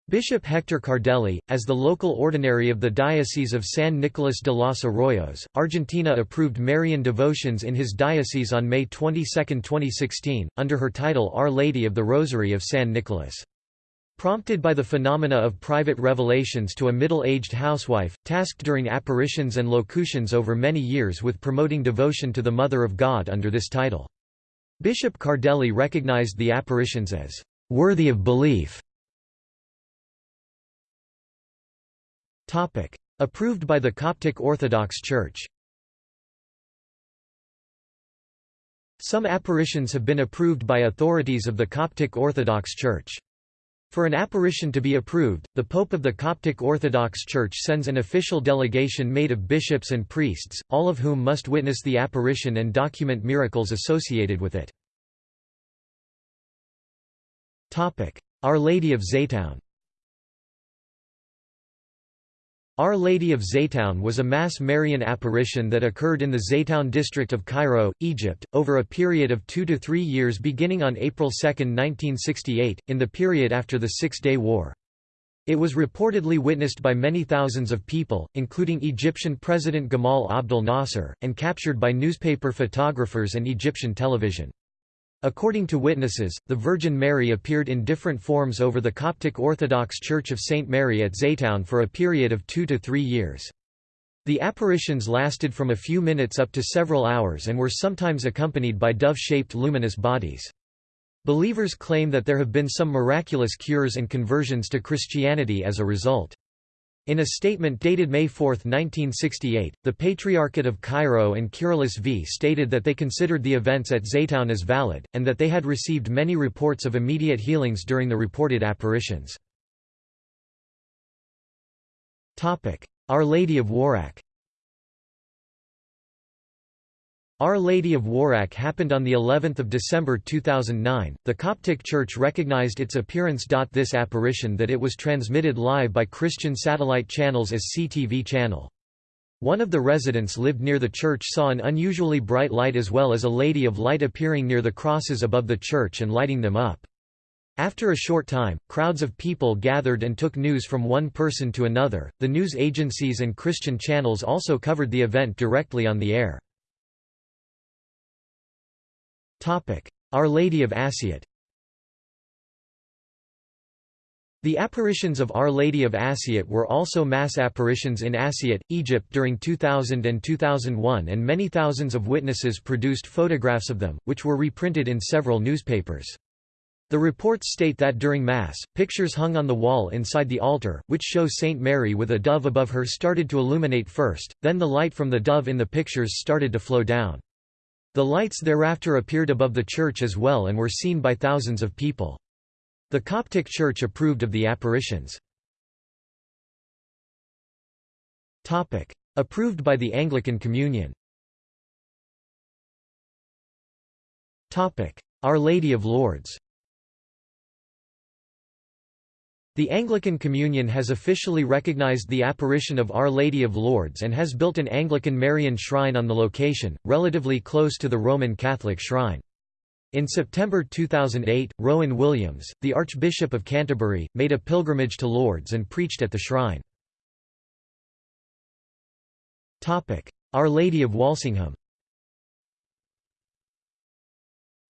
Bishop Hector Cardelli, as the local ordinary of the Diocese of San Nicolas de los Arroyos, Argentina approved Marian devotions in his diocese on May 22, 2016, under her title Our Lady of the Rosary of San Nicolas. Prompted by the phenomena of private revelations to a middle-aged housewife, tasked during apparitions and locutions over many years with promoting devotion to the Mother of God under this title. Bishop Cardelli recognized the apparitions as worthy of belief Approved by the Coptic Orthodox Church Some apparitions have been approved by authorities of the Coptic Orthodox Church. For an apparition to be approved, the Pope of the Coptic Orthodox Church sends an official delegation made of bishops and priests, all of whom must witness the apparition and document miracles associated with it. Our Lady of Zeitoun Our Lady of Zeitoun was a mass Marian apparition that occurred in the Zeitoun district of Cairo, Egypt, over a period of two to three years beginning on April 2, 1968, in the period after the Six-Day War. It was reportedly witnessed by many thousands of people, including Egyptian President Gamal Abdel Nasser, and captured by newspaper photographers and Egyptian television. According to witnesses, the Virgin Mary appeared in different forms over the Coptic Orthodox Church of St. Mary at Zeitoun for a period of two to three years. The apparitions lasted from a few minutes up to several hours and were sometimes accompanied by dove-shaped luminous bodies. Believers claim that there have been some miraculous cures and conversions to Christianity as a result. In a statement dated May 4, 1968, the Patriarchate of Cairo and Kyrillos V stated that they considered the events at Zeitoun as valid, and that they had received many reports of immediate healings during the reported apparitions. Our Lady of Warak Our Lady of Warak happened on the 11th of December 2009. The Coptic Church recognized its appearance. This apparition that it was transmitted live by Christian satellite channels as CTV channel. One of the residents lived near the church saw an unusually bright light as well as a lady of light appearing near the crosses above the church and lighting them up. After a short time, crowds of people gathered and took news from one person to another. The news agencies and Christian channels also covered the event directly on the air. Our Lady of Assiut The apparitions of Our Lady of Assiut were also mass apparitions in Assiut, Egypt during 2000 and 2001 and many thousands of witnesses produced photographs of them, which were reprinted in several newspapers. The reports state that during Mass, pictures hung on the wall inside the altar, which show Saint Mary with a dove above her started to illuminate first, then the light from the dove in the pictures started to flow down. The lights thereafter appeared above the church as well and were seen by thousands of people. The Coptic Church approved of the apparitions. Approved by the Anglican Communion Our Lady of Lourdes the Anglican Communion has officially recognized the apparition of Our Lady of Lourdes and has built an Anglican Marian shrine on the location, relatively close to the Roman Catholic shrine. In September 2008, Rowan Williams, the Archbishop of Canterbury, made a pilgrimage to Lourdes and preached at the shrine. Our Lady of Walsingham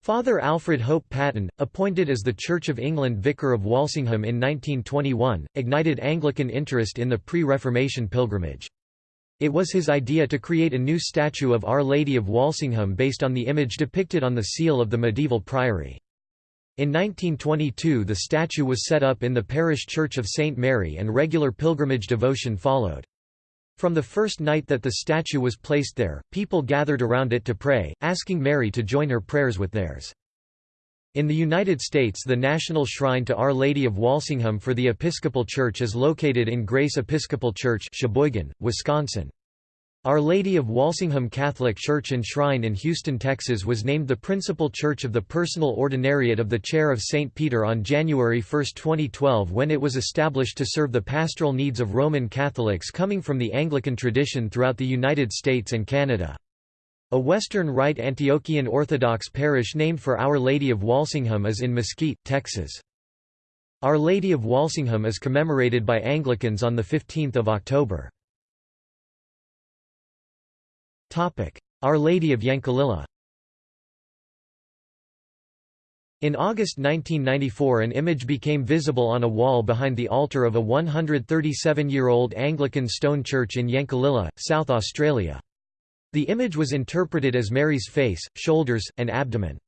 Father Alfred Hope Patten, appointed as the Church of England Vicar of Walsingham in 1921, ignited Anglican interest in the pre-Reformation pilgrimage. It was his idea to create a new statue of Our Lady of Walsingham based on the image depicted on the seal of the medieval priory. In 1922 the statue was set up in the parish church of St. Mary and regular pilgrimage devotion followed. From the first night that the statue was placed there, people gathered around it to pray, asking Mary to join her prayers with theirs. In the United States the National Shrine to Our Lady of Walsingham for the Episcopal Church is located in Grace Episcopal Church Sheboygan, Wisconsin. Our Lady of Walsingham Catholic Church and Shrine in Houston, Texas was named the principal church of the Personal Ordinariate of the Chair of St. Peter on January 1, 2012 when it was established to serve the pastoral needs of Roman Catholics coming from the Anglican tradition throughout the United States and Canada. A Western Rite Antiochian Orthodox parish named for Our Lady of Walsingham is in Mesquite, Texas. Our Lady of Walsingham is commemorated by Anglicans on 15 October. Our Lady of Yankalilla In August 1994 an image became visible on a wall behind the altar of a 137-year-old Anglican stone church in Yankalilla, South Australia. The image was interpreted as Mary's face, shoulders, and abdomen.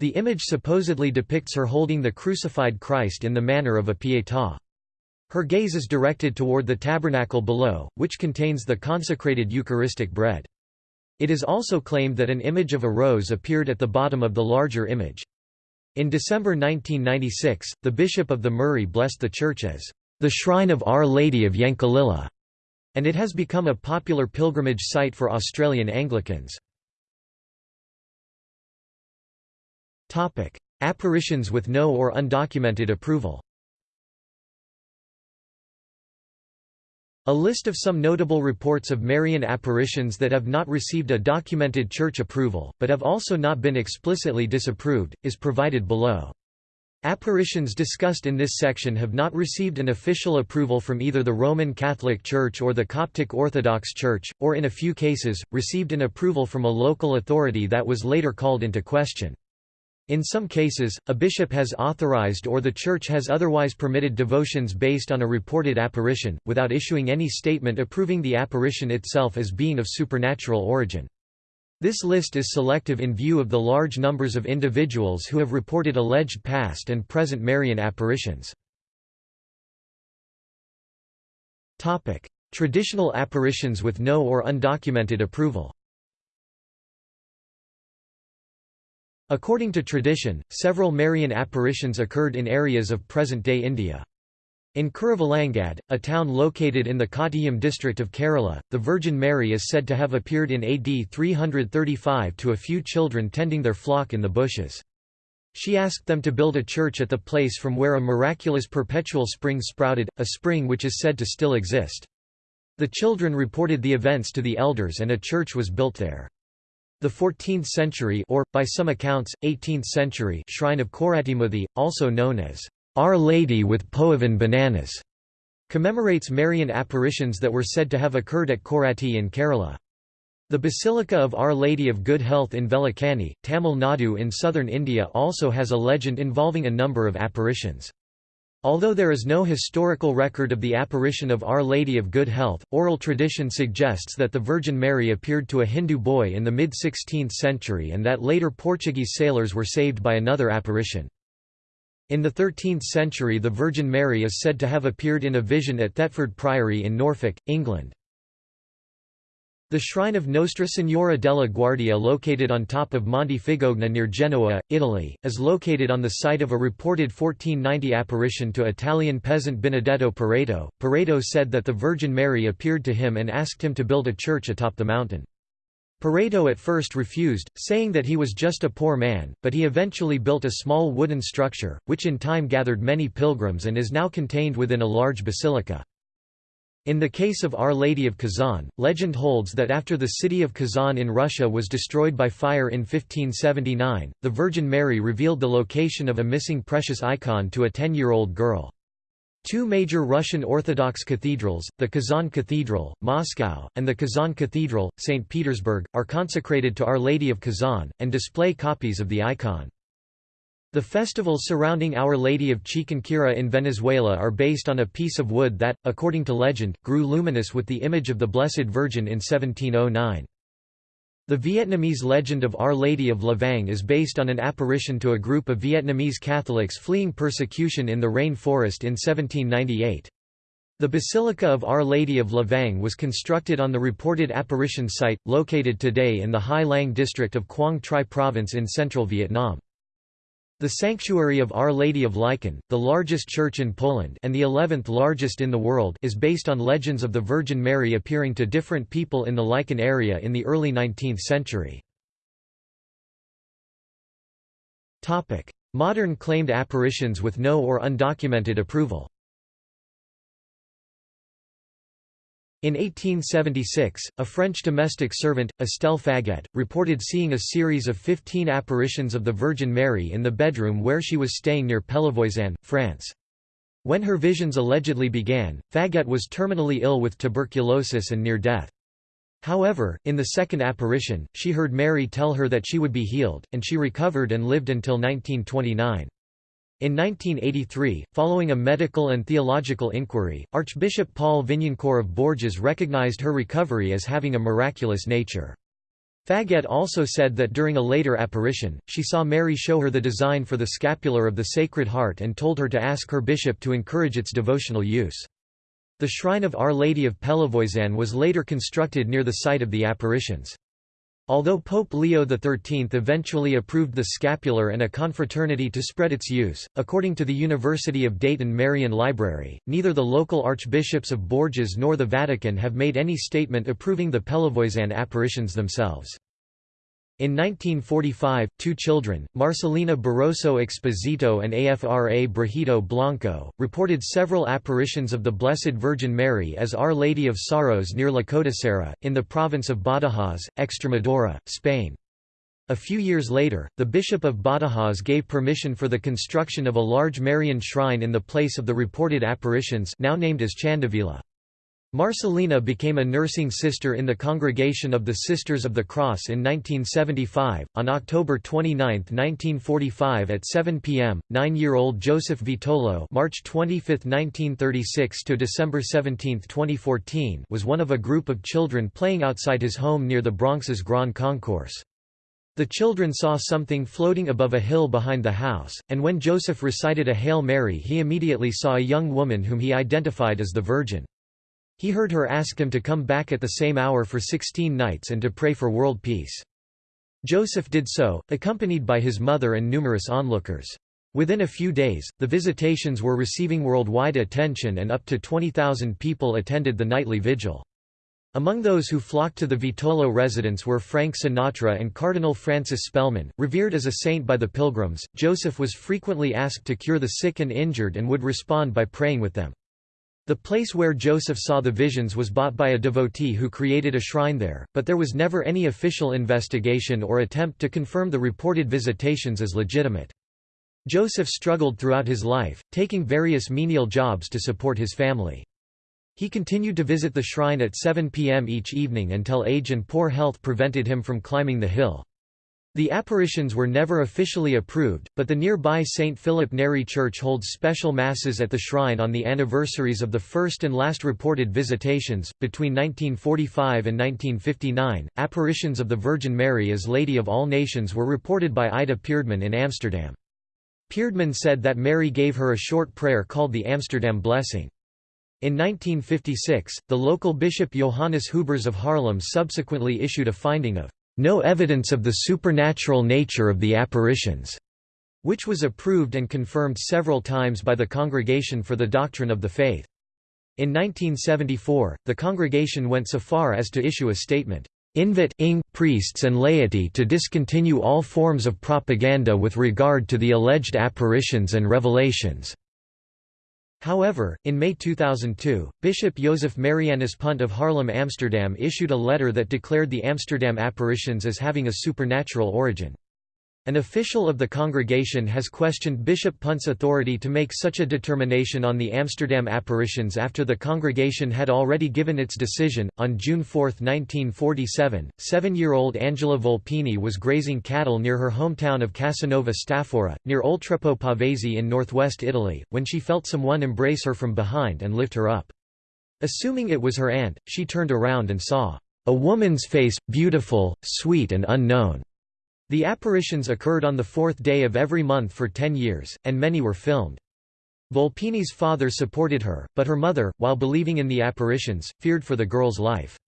The image supposedly depicts her holding the crucified Christ in the manner of a pietà. Her gaze is directed toward the tabernacle below, which contains the consecrated Eucharistic bread. It is also claimed that an image of a rose appeared at the bottom of the larger image. In December 1996, the Bishop of the Murray blessed the church as the Shrine of Our Lady of Yankalilla, and it has become a popular pilgrimage site for Australian Anglicans. Topic: Apparitions with no or undocumented approval. A list of some notable reports of Marian apparitions that have not received a documented church approval, but have also not been explicitly disapproved, is provided below. Apparitions discussed in this section have not received an official approval from either the Roman Catholic Church or the Coptic Orthodox Church, or in a few cases, received an approval from a local authority that was later called into question. In some cases, a bishop has authorized or the church has otherwise permitted devotions based on a reported apparition, without issuing any statement approving the apparition itself as being of supernatural origin. This list is selective in view of the large numbers of individuals who have reported alleged past and present Marian apparitions. Traditional apparitions with no or undocumented approval According to tradition, several Marian apparitions occurred in areas of present-day India. In Kuruvalangad, a town located in the Kottayam district of Kerala, the Virgin Mary is said to have appeared in AD 335 to a few children tending their flock in the bushes. She asked them to build a church at the place from where a miraculous perpetual spring sprouted, a spring which is said to still exist. The children reported the events to the elders and a church was built there. The 14th century or, by some accounts, 18th century shrine of Korattimuthi, also known as Our Lady with Poovan bananas, commemorates Marian apparitions that were said to have occurred at Koratti in Kerala. The Basilica of Our Lady of Good Health in Vellankanni, Tamil Nadu in southern India also has a legend involving a number of apparitions. Although there is no historical record of the apparition of Our Lady of Good Health, oral tradition suggests that the Virgin Mary appeared to a Hindu boy in the mid-16th century and that later Portuguese sailors were saved by another apparition. In the 13th century the Virgin Mary is said to have appeared in a vision at Thetford Priory in Norfolk, England. The shrine of Nostra Signora della Guardia located on top of Monte Figogna near Genoa, Italy, is located on the site of a reported 1490 apparition to Italian peasant Benedetto Pareto. Pareto said that the Virgin Mary appeared to him and asked him to build a church atop the mountain. Pareto at first refused, saying that he was just a poor man, but he eventually built a small wooden structure, which in time gathered many pilgrims and is now contained within a large basilica. In the case of Our Lady of Kazan, legend holds that after the city of Kazan in Russia was destroyed by fire in 1579, the Virgin Mary revealed the location of a missing precious icon to a 10-year-old girl. Two major Russian Orthodox cathedrals, the Kazan Cathedral, Moscow, and the Kazan Cathedral, St. Petersburg, are consecrated to Our Lady of Kazan, and display copies of the icon. The festivals surrounding Our Lady of Chiquinquirá in Venezuela are based on a piece of wood that, according to legend, grew luminous with the image of the Blessed Virgin in 1709. The Vietnamese legend of Our Lady of Lavang is based on an apparition to a group of Vietnamese Catholics fleeing persecution in the rain forest in 1798. The Basilica of Our Lady of Lavang was constructed on the reported apparition site, located today in the Hai Lang district of Quang Tri province in central Vietnam. The Sanctuary of Our Lady of Lichen, the largest church in Poland and the eleventh largest in the world is based on legends of the Virgin Mary appearing to different people in the Lichen area in the early 19th century. Modern claimed apparitions with no or undocumented approval In 1876, a French domestic servant, Estelle Faget, reported seeing a series of 15 apparitions of the Virgin Mary in the bedroom where she was staying near Pellevoisin, France. When her visions allegedly began, Faget was terminally ill with tuberculosis and near death. However, in the second apparition, she heard Mary tell her that she would be healed, and she recovered and lived until 1929. In 1983, following a medical and theological inquiry, Archbishop Paul Vignancourt of Bourges recognized her recovery as having a miraculous nature. Faget also said that during a later apparition, she saw Mary show her the design for the scapular of the Sacred Heart and told her to ask her bishop to encourage its devotional use. The shrine of Our Lady of Pellevoisin was later constructed near the site of the apparitions. Although Pope Leo XIII eventually approved the scapular and a confraternity to spread its use, according to the University of Dayton Marian Library, neither the local archbishops of Bourges nor the Vatican have made any statement approving the Pellevoisin apparitions themselves. In 1945, two children, Marcelina Barroso Exposito and Afra Brajito Blanco, reported several apparitions of the Blessed Virgin Mary as Our Lady of Sorrows near La Codicera, in the province of Badajoz, Extremadura, Spain. A few years later, the Bishop of Badajoz gave permission for the construction of a large Marian shrine in the place of the reported apparitions now named as Chandevila. Marcelina became a nursing sister in the Congregation of the Sisters of the Cross in 1975. On October 29, 1945 at 7 p.m., nine-year-old Joseph Vitolo March 25, 1936 to December 17, 2014 was one of a group of children playing outside his home near the Bronx's Grand Concourse. The children saw something floating above a hill behind the house, and when Joseph recited a Hail Mary he immediately saw a young woman whom he identified as the Virgin. He heard her ask him to come back at the same hour for 16 nights and to pray for world peace. Joseph did so, accompanied by his mother and numerous onlookers. Within a few days, the visitations were receiving worldwide attention and up to 20,000 people attended the nightly vigil. Among those who flocked to the Vitolo residence were Frank Sinatra and Cardinal Francis Spellman. Revered as a saint by the pilgrims, Joseph was frequently asked to cure the sick and injured and would respond by praying with them. The place where Joseph saw the visions was bought by a devotee who created a shrine there, but there was never any official investigation or attempt to confirm the reported visitations as legitimate. Joseph struggled throughout his life, taking various menial jobs to support his family. He continued to visit the shrine at 7 p.m. each evening until age and poor health prevented him from climbing the hill. The apparitions were never officially approved, but the nearby St. Philip Neri Church holds special masses at the shrine on the anniversaries of the first and last reported visitations. Between 1945 and 1959, apparitions of the Virgin Mary as Lady of All Nations were reported by Ida Peerdman in Amsterdam. Peerdman said that Mary gave her a short prayer called the Amsterdam Blessing. In 1956, the local bishop Johannes Huibers of Haarlem subsequently issued a finding of no evidence of the supernatural nature of the apparitions, which was approved and confirmed several times by the Congregation for the Doctrine of the Faith. In 1974, the congregation went so far as to issue a statement, invit ing priests and laity to discontinue all forms of propaganda with regard to the alleged apparitions and revelations. However, in May 2002, Bishop Joseph Marianus Punt of Haarlem Amsterdam issued a letter that declared the Amsterdam apparitions as having a supernatural origin. An official of the congregation has questioned Bishop Punt's authority to make such a determination on the Amsterdam apparitions after the congregation had already given its decision. On June 4, 1947, seven year old Angela Volpini was grazing cattle near her hometown of Casanova Stafora, near Oltrepò Pavesi in northwest Italy, when she felt someone embrace her from behind and lift her up. Assuming it was her aunt, she turned around and saw a woman's face, beautiful, sweet, and unknown. The apparitions occurred on the fourth day of every month for ten years, and many were filmed. Volpini's father supported her, but her mother, while believing in the apparitions, feared for the girl's life.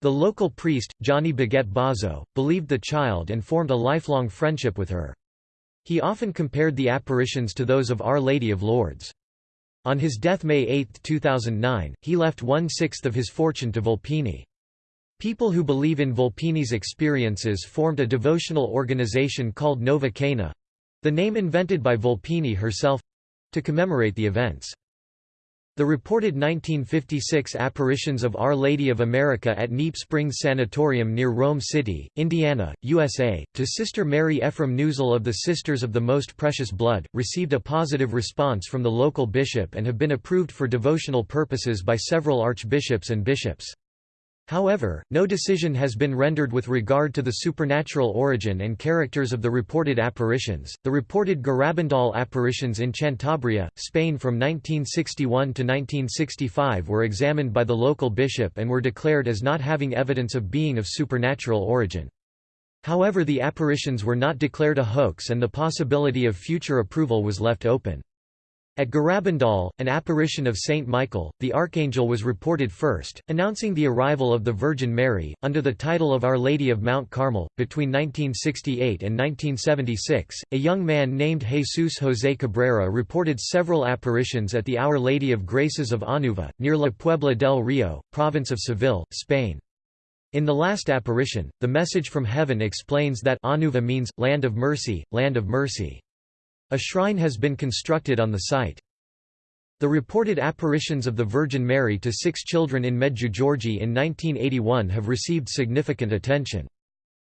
The local priest, Johnny Baguette Bazo, believed the child and formed a lifelong friendship with her. He often compared the apparitions to those of Our Lady of Lourdes. On his death May 8, 2009, he left one-sixth of his fortune to Volpini. People who believe in Volpini's experiences formed a devotional organization called Nova Cana—the name invented by Volpini herself—to commemorate the events. The reported 1956 apparitions of Our Lady of America at Kneipp Springs Sanatorium near Rome City, Indiana, USA, to Sister Mary Ephraim Neuzil of the Sisters of the Most Precious Blood, received a positive response from the local bishop and have been approved for devotional purposes by several archbishops and bishops. However, no decision has been rendered with regard to the supernatural origin and characters of the reported apparitions. The reported Garabandal apparitions in Cantabria, Spain from 1961 to 1965 were examined by the local bishop and were declared as not having evidence of being of supernatural origin. However the apparitions were not declared a hoax and the possibility of future approval was left open. At Garabandal, an apparition of Saint Michael, the Archangel was reported first, announcing the arrival of the Virgin Mary, under the title of Our Lady of Mount Carmel. Between 1968 and 1976, a young man named Jesus José Cabrera reported several apparitions at the Our Lady of Graces of Anuva, near La Puebla del Rio, province of Seville, Spain. In the last apparition, the message from heaven explains that Anuva means, land of mercy, land of mercy. A shrine has been constructed on the site. The reported apparitions of the Virgin Mary to six children in Medjugorje in 1981 have received significant attention.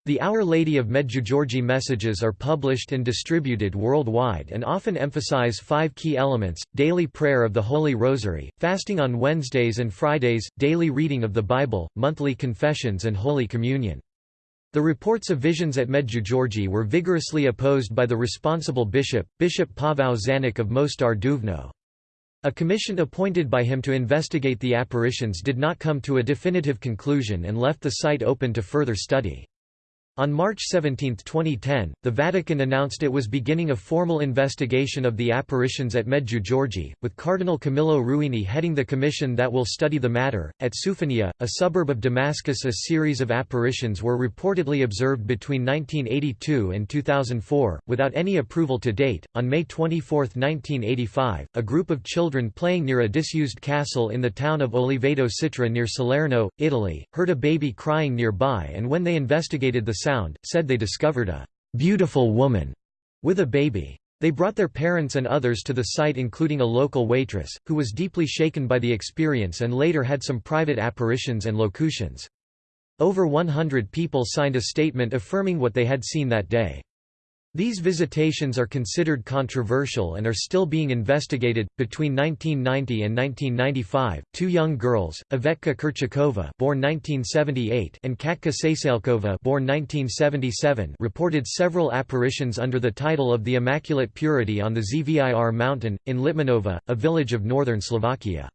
The Our Lady of Medjugorje messages are published and distributed worldwide and often emphasize five key elements, daily prayer of the Holy Rosary, fasting on Wednesdays and Fridays, daily reading of the Bible, monthly confessions and Holy Communion. The reports of visions at Medjugorje were vigorously opposed by the responsible bishop, Bishop Pavel Žanić of Mostar Duvno. A commission appointed by him to investigate the apparitions did not come to a definitive conclusion and left the site open to further study. On March 17, 2010, the Vatican announced it was beginning a formal investigation of the apparitions at Medjugorje, with Cardinal Camillo Ruini heading the commission that will study the matter. At Soufanieh, a suburb of Damascus, a series of apparitions were reportedly observed between 1982 and 2004, without any approval to date. On May 24, 1985, a group of children playing near a disused castle in the town of Oliveto Citra near Salerno, Italy, heard a baby crying nearby and when they investigated the sound, said they discovered a beautiful woman with a baby. They brought their parents and others to the site including a local waitress, who was deeply shaken by the experience and later had some private apparitions and locutions. Over 100 people signed a statement affirming what they had seen that day. These visitations are considered controversial and are still being investigated. Between 1990 and 1995, two young girls, Ivetka Kurchakova, born 1978, and Katka Saselkova, born 1977, reported several apparitions under the title of the Immaculate Purity on the Zvir mountain in Litmanova, a village of northern Slovakia.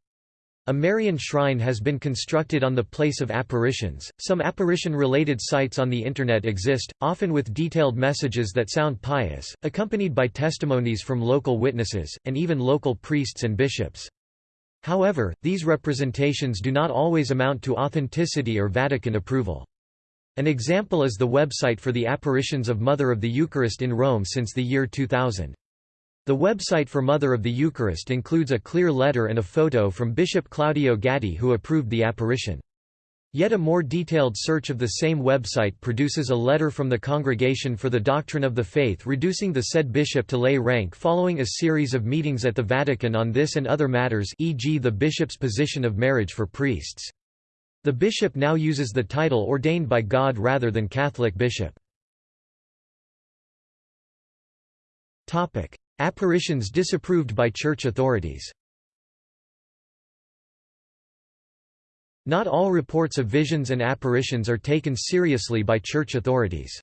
A Marian shrine has been constructed on the place of apparitions. Some apparition related sites on the Internet exist, often with detailed messages that sound pious, accompanied by testimonies from local witnesses, and even local priests and bishops. However, these representations do not always amount to authenticity or Vatican approval. An example is the website for the apparitions of Mother of the Eucharist in Rome since the year 2000. The website for Mother of the Eucharist includes a clear letter and a photo from Bishop Claudio Gatti who approved the apparition. Yet a more detailed search of the same website produces a letter from the Congregation for the Doctrine of the Faith reducing the said bishop to lay rank following a series of meetings at the Vatican on this and other matters e.g. the bishop's position of marriage for priests. The bishop now uses the title ordained by God rather than Catholic bishop. Apparitions disapproved by church authorities Not all reports of visions and apparitions are taken seriously by church authorities.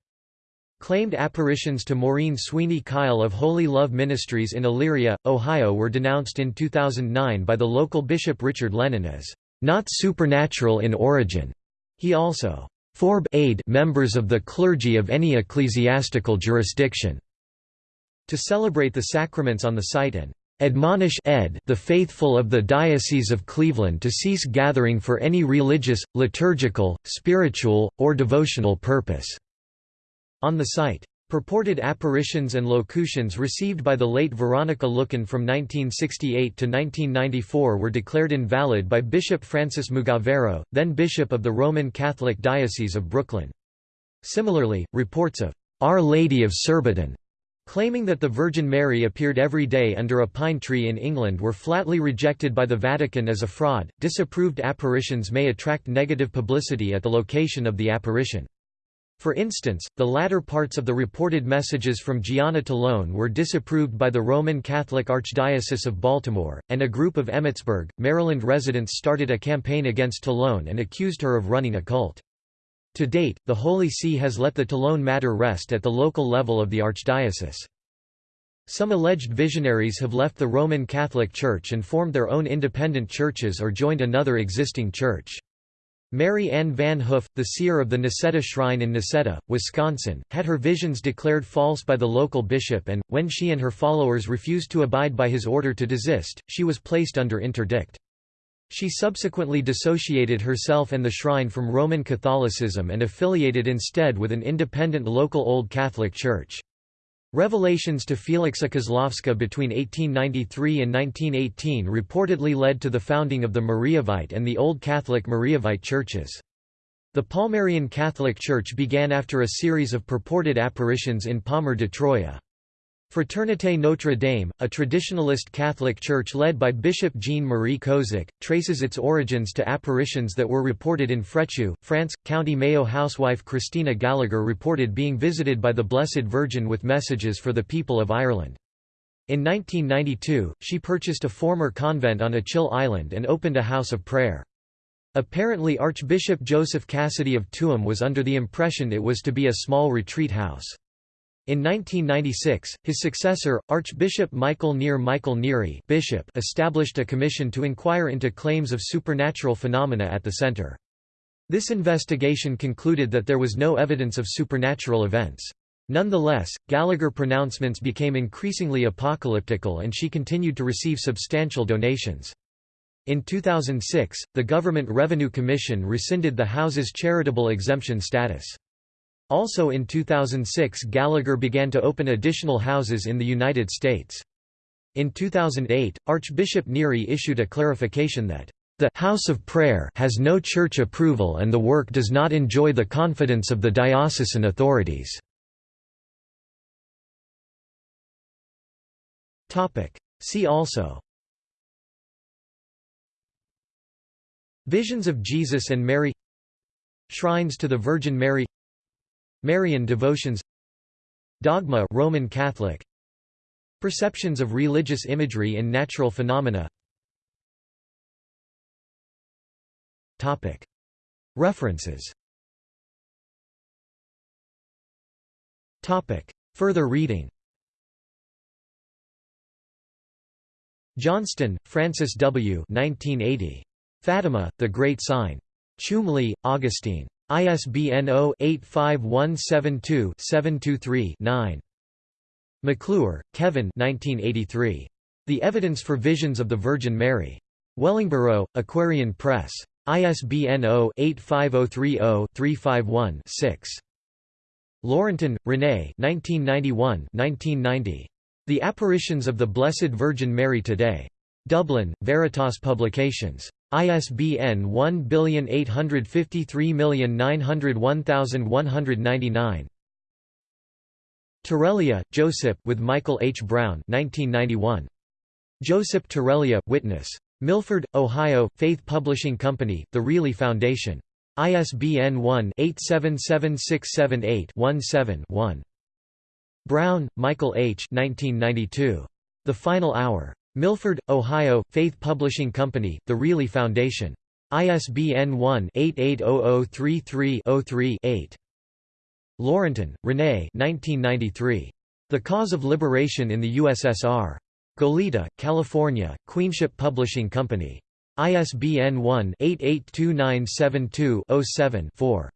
Claimed apparitions to Maureen Sweeney Kyle of Holy Love Ministries in Elyria, Ohio were denounced in 2009 by the local bishop Richard Lennon as not supernatural in origin. He also forb aid members of the clergy of any ecclesiastical jurisdiction to celebrate the sacraments on the site and admonish ed the faithful of the Diocese of Cleveland to cease gathering for any religious, liturgical, spiritual, or devotional purpose." on the site. Purported apparitions and locutions received by the late Veronica Lueken from 1968 to 1994 were declared invalid by Bishop Francis Mugavero, then Bishop of the Roman Catholic Diocese of Brooklyn. Similarly, reports of Our Lady of Surbiton claiming that the Virgin Mary appeared every day under a pine tree in England were flatly rejected by the Vatican as a fraud. Disapproved apparitions may attract negative publicity at the location of the apparition. For instance, the latter parts of the reported messages from Gianna Talone were disapproved by the Roman Catholic Archdiocese of Baltimore, and a group of Emmitsburg, Maryland residents started a campaign against Talone and accused her of running a cult. To date, the Holy See has let the Talone matter rest at the local level of the archdiocese. Some alleged visionaries have left the Roman Catholic Church and formed their own independent churches or joined another existing church. Mary Ann Van Hoof, the seer of the Necedah Shrine in Necedah, Wisconsin, had her visions declared false by the local bishop and, when she and her followers refused to abide by his order to desist, she was placed under interdict. She subsequently dissociated herself and the shrine from Roman Catholicism and affiliated instead with an independent local Old Catholic Church. Revelations to Felixa Kozlowska between 1893 and 1918 reportedly led to the founding of the Mariavite and the Old Catholic Mariavite churches. The Palmarian Catholic Church began after a series of purported apparitions in Palmar de Troya. Fraternité Notre Dame, a traditionalist Catholic church led by Bishop Jean-Marie Kozik, traces its origins to apparitions that were reported in Frechou, France. County Mayo housewife Christina Gallagher reported being visited by the Blessed Virgin with messages for the people of Ireland. In 1992, she purchased a former convent on Achill Island and opened a house of prayer. Apparently Archbishop Joseph Cassidy of Tuam was under the impression it was to be a small retreat house. In 1996, his successor, Archbishop Michael Neer Michael Neary Bishop established a commission to inquire into claims of supernatural phenomena at the center. This investigation concluded that there was no evidence of supernatural events. Nonetheless, Gallagher pronouncements became increasingly apocalyptical and she continued to receive substantial donations. In 2006, the Government Revenue Commission rescinded the house's charitable exemption status. Also in 2006 Gallagher began to open additional houses in the United States. In 2008, Archbishop Neary issued a clarification that, "...the House of Prayer has no church approval and the work does not enjoy the confidence of the diocesan authorities." See also Visions of Jesus and Mary Shrines to the Virgin Mary Marian devotions Dogma Roman Catholic Perceptions of religious imagery in natural phenomena Topic References Topic Further reading Johnston, Francis W. 1980. Fatima, The Great Sign. Chulmleigh, Augustine. ISBN 0-85172-723-9. McClure, Kevin The Evidence for Visions of the Virgin Mary. Wellingborough, Aquarian Press. ISBN 0-85030-351-6. Laurentin, René 1991 The Apparitions of the Blessed Virgin Mary Today. Dublin, Veritas Publications. ISBN 1853901199. Terelya, Joseph with Michael H. Brown 1991. Joseph Terelya, Witness. Milford, Ohio, Faith Publishing Company, The Riehle Foundation. ISBN 1-877678-17-1. Brown, Michael H. 1992. The Final Hour. Milford, Ohio, Faith Publishing Company, The Riehle Foundation. ISBN 1-880033-03-8. Laurentin, René The Cause of Liberation in the USSR. Goleta, California, Queenship Publishing Company. ISBN 1-882972-07-4.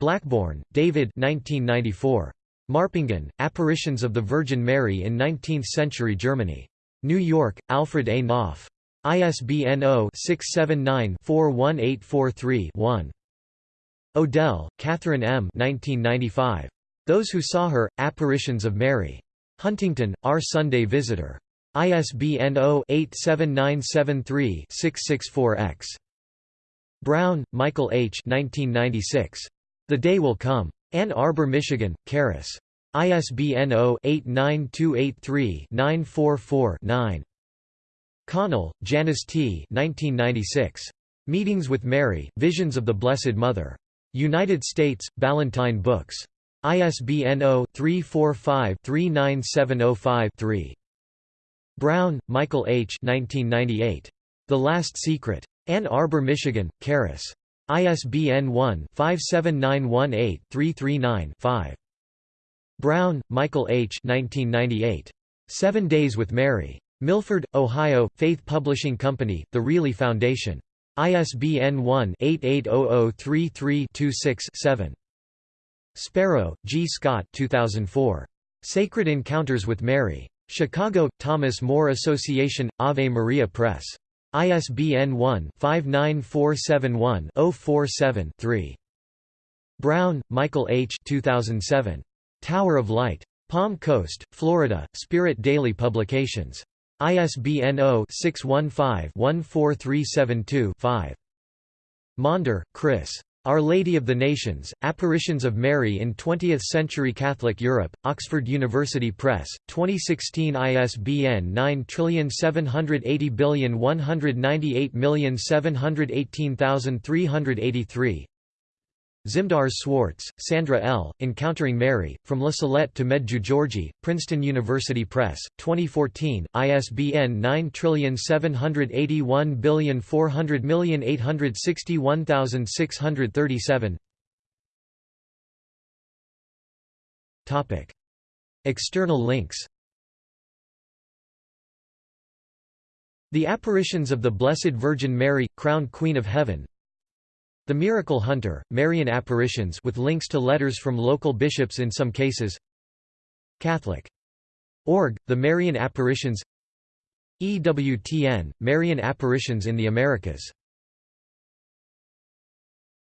Blackbourn, David 1994. Marpingen, Apparitions of the Virgin Mary in Nineteenth-Century Germany. New York, Alfred A. Knopf. ISBN 0-679-41843-1. Odell, Catherine M. 1995. Those Who Saw Her, Apparitions of Mary. Huntington, Our Sunday Visitor. ISBN 0-87973-664-X. Brown, Michael H. 1996. The Day Will Come. Ann Arbor, Michigan, Charis. ISBN 0-89283-944-9. Connell, Janice T. 1996. Meetings with Mary, Visions of the Blessed Mother. United States, Ballantine Books. ISBN 0-345-39705-3. Brown, Michael H. 1998. The Last Secret. Ann Arbor, Michigan, Charis. ISBN 1-57918-339-5. Brown, Michael H. 1998. Seven Days with Mary. Milford, Ohio, Faith Publishing Company, The Greeley Foundation. ISBN 1-88003326-7. Sparrow, G. Scott 2004. Sacred Encounters with Mary. Chicago, Thomas More Association, Ave Maria Press. ISBN 1-59471-047-3. Brown, Michael H. 2007. Tower of Light. Palm Coast, Florida, Spirit Daily Publications. ISBN 0-615-14372-5. Maunder, Chris. Our Lady of the Nations, Apparitions of Mary in Twentieth-Century Catholic Europe, Oxford University Press, 2016 ISBN 9780198718383 Zimdars Swartz, Sandra L., Encountering Mary, From La Salette to Medjugorje, Princeton University Press, 2014, ISBN 9781400861637 External links The Apparitions of the Blessed Virgin Mary, Crowned Queen of Heaven the Miracle Hunter, Marian apparitions with links to letters from local bishops in some cases. Catholic. Org, The Marian Apparitions. EWTN, Marian Apparitions in the Americas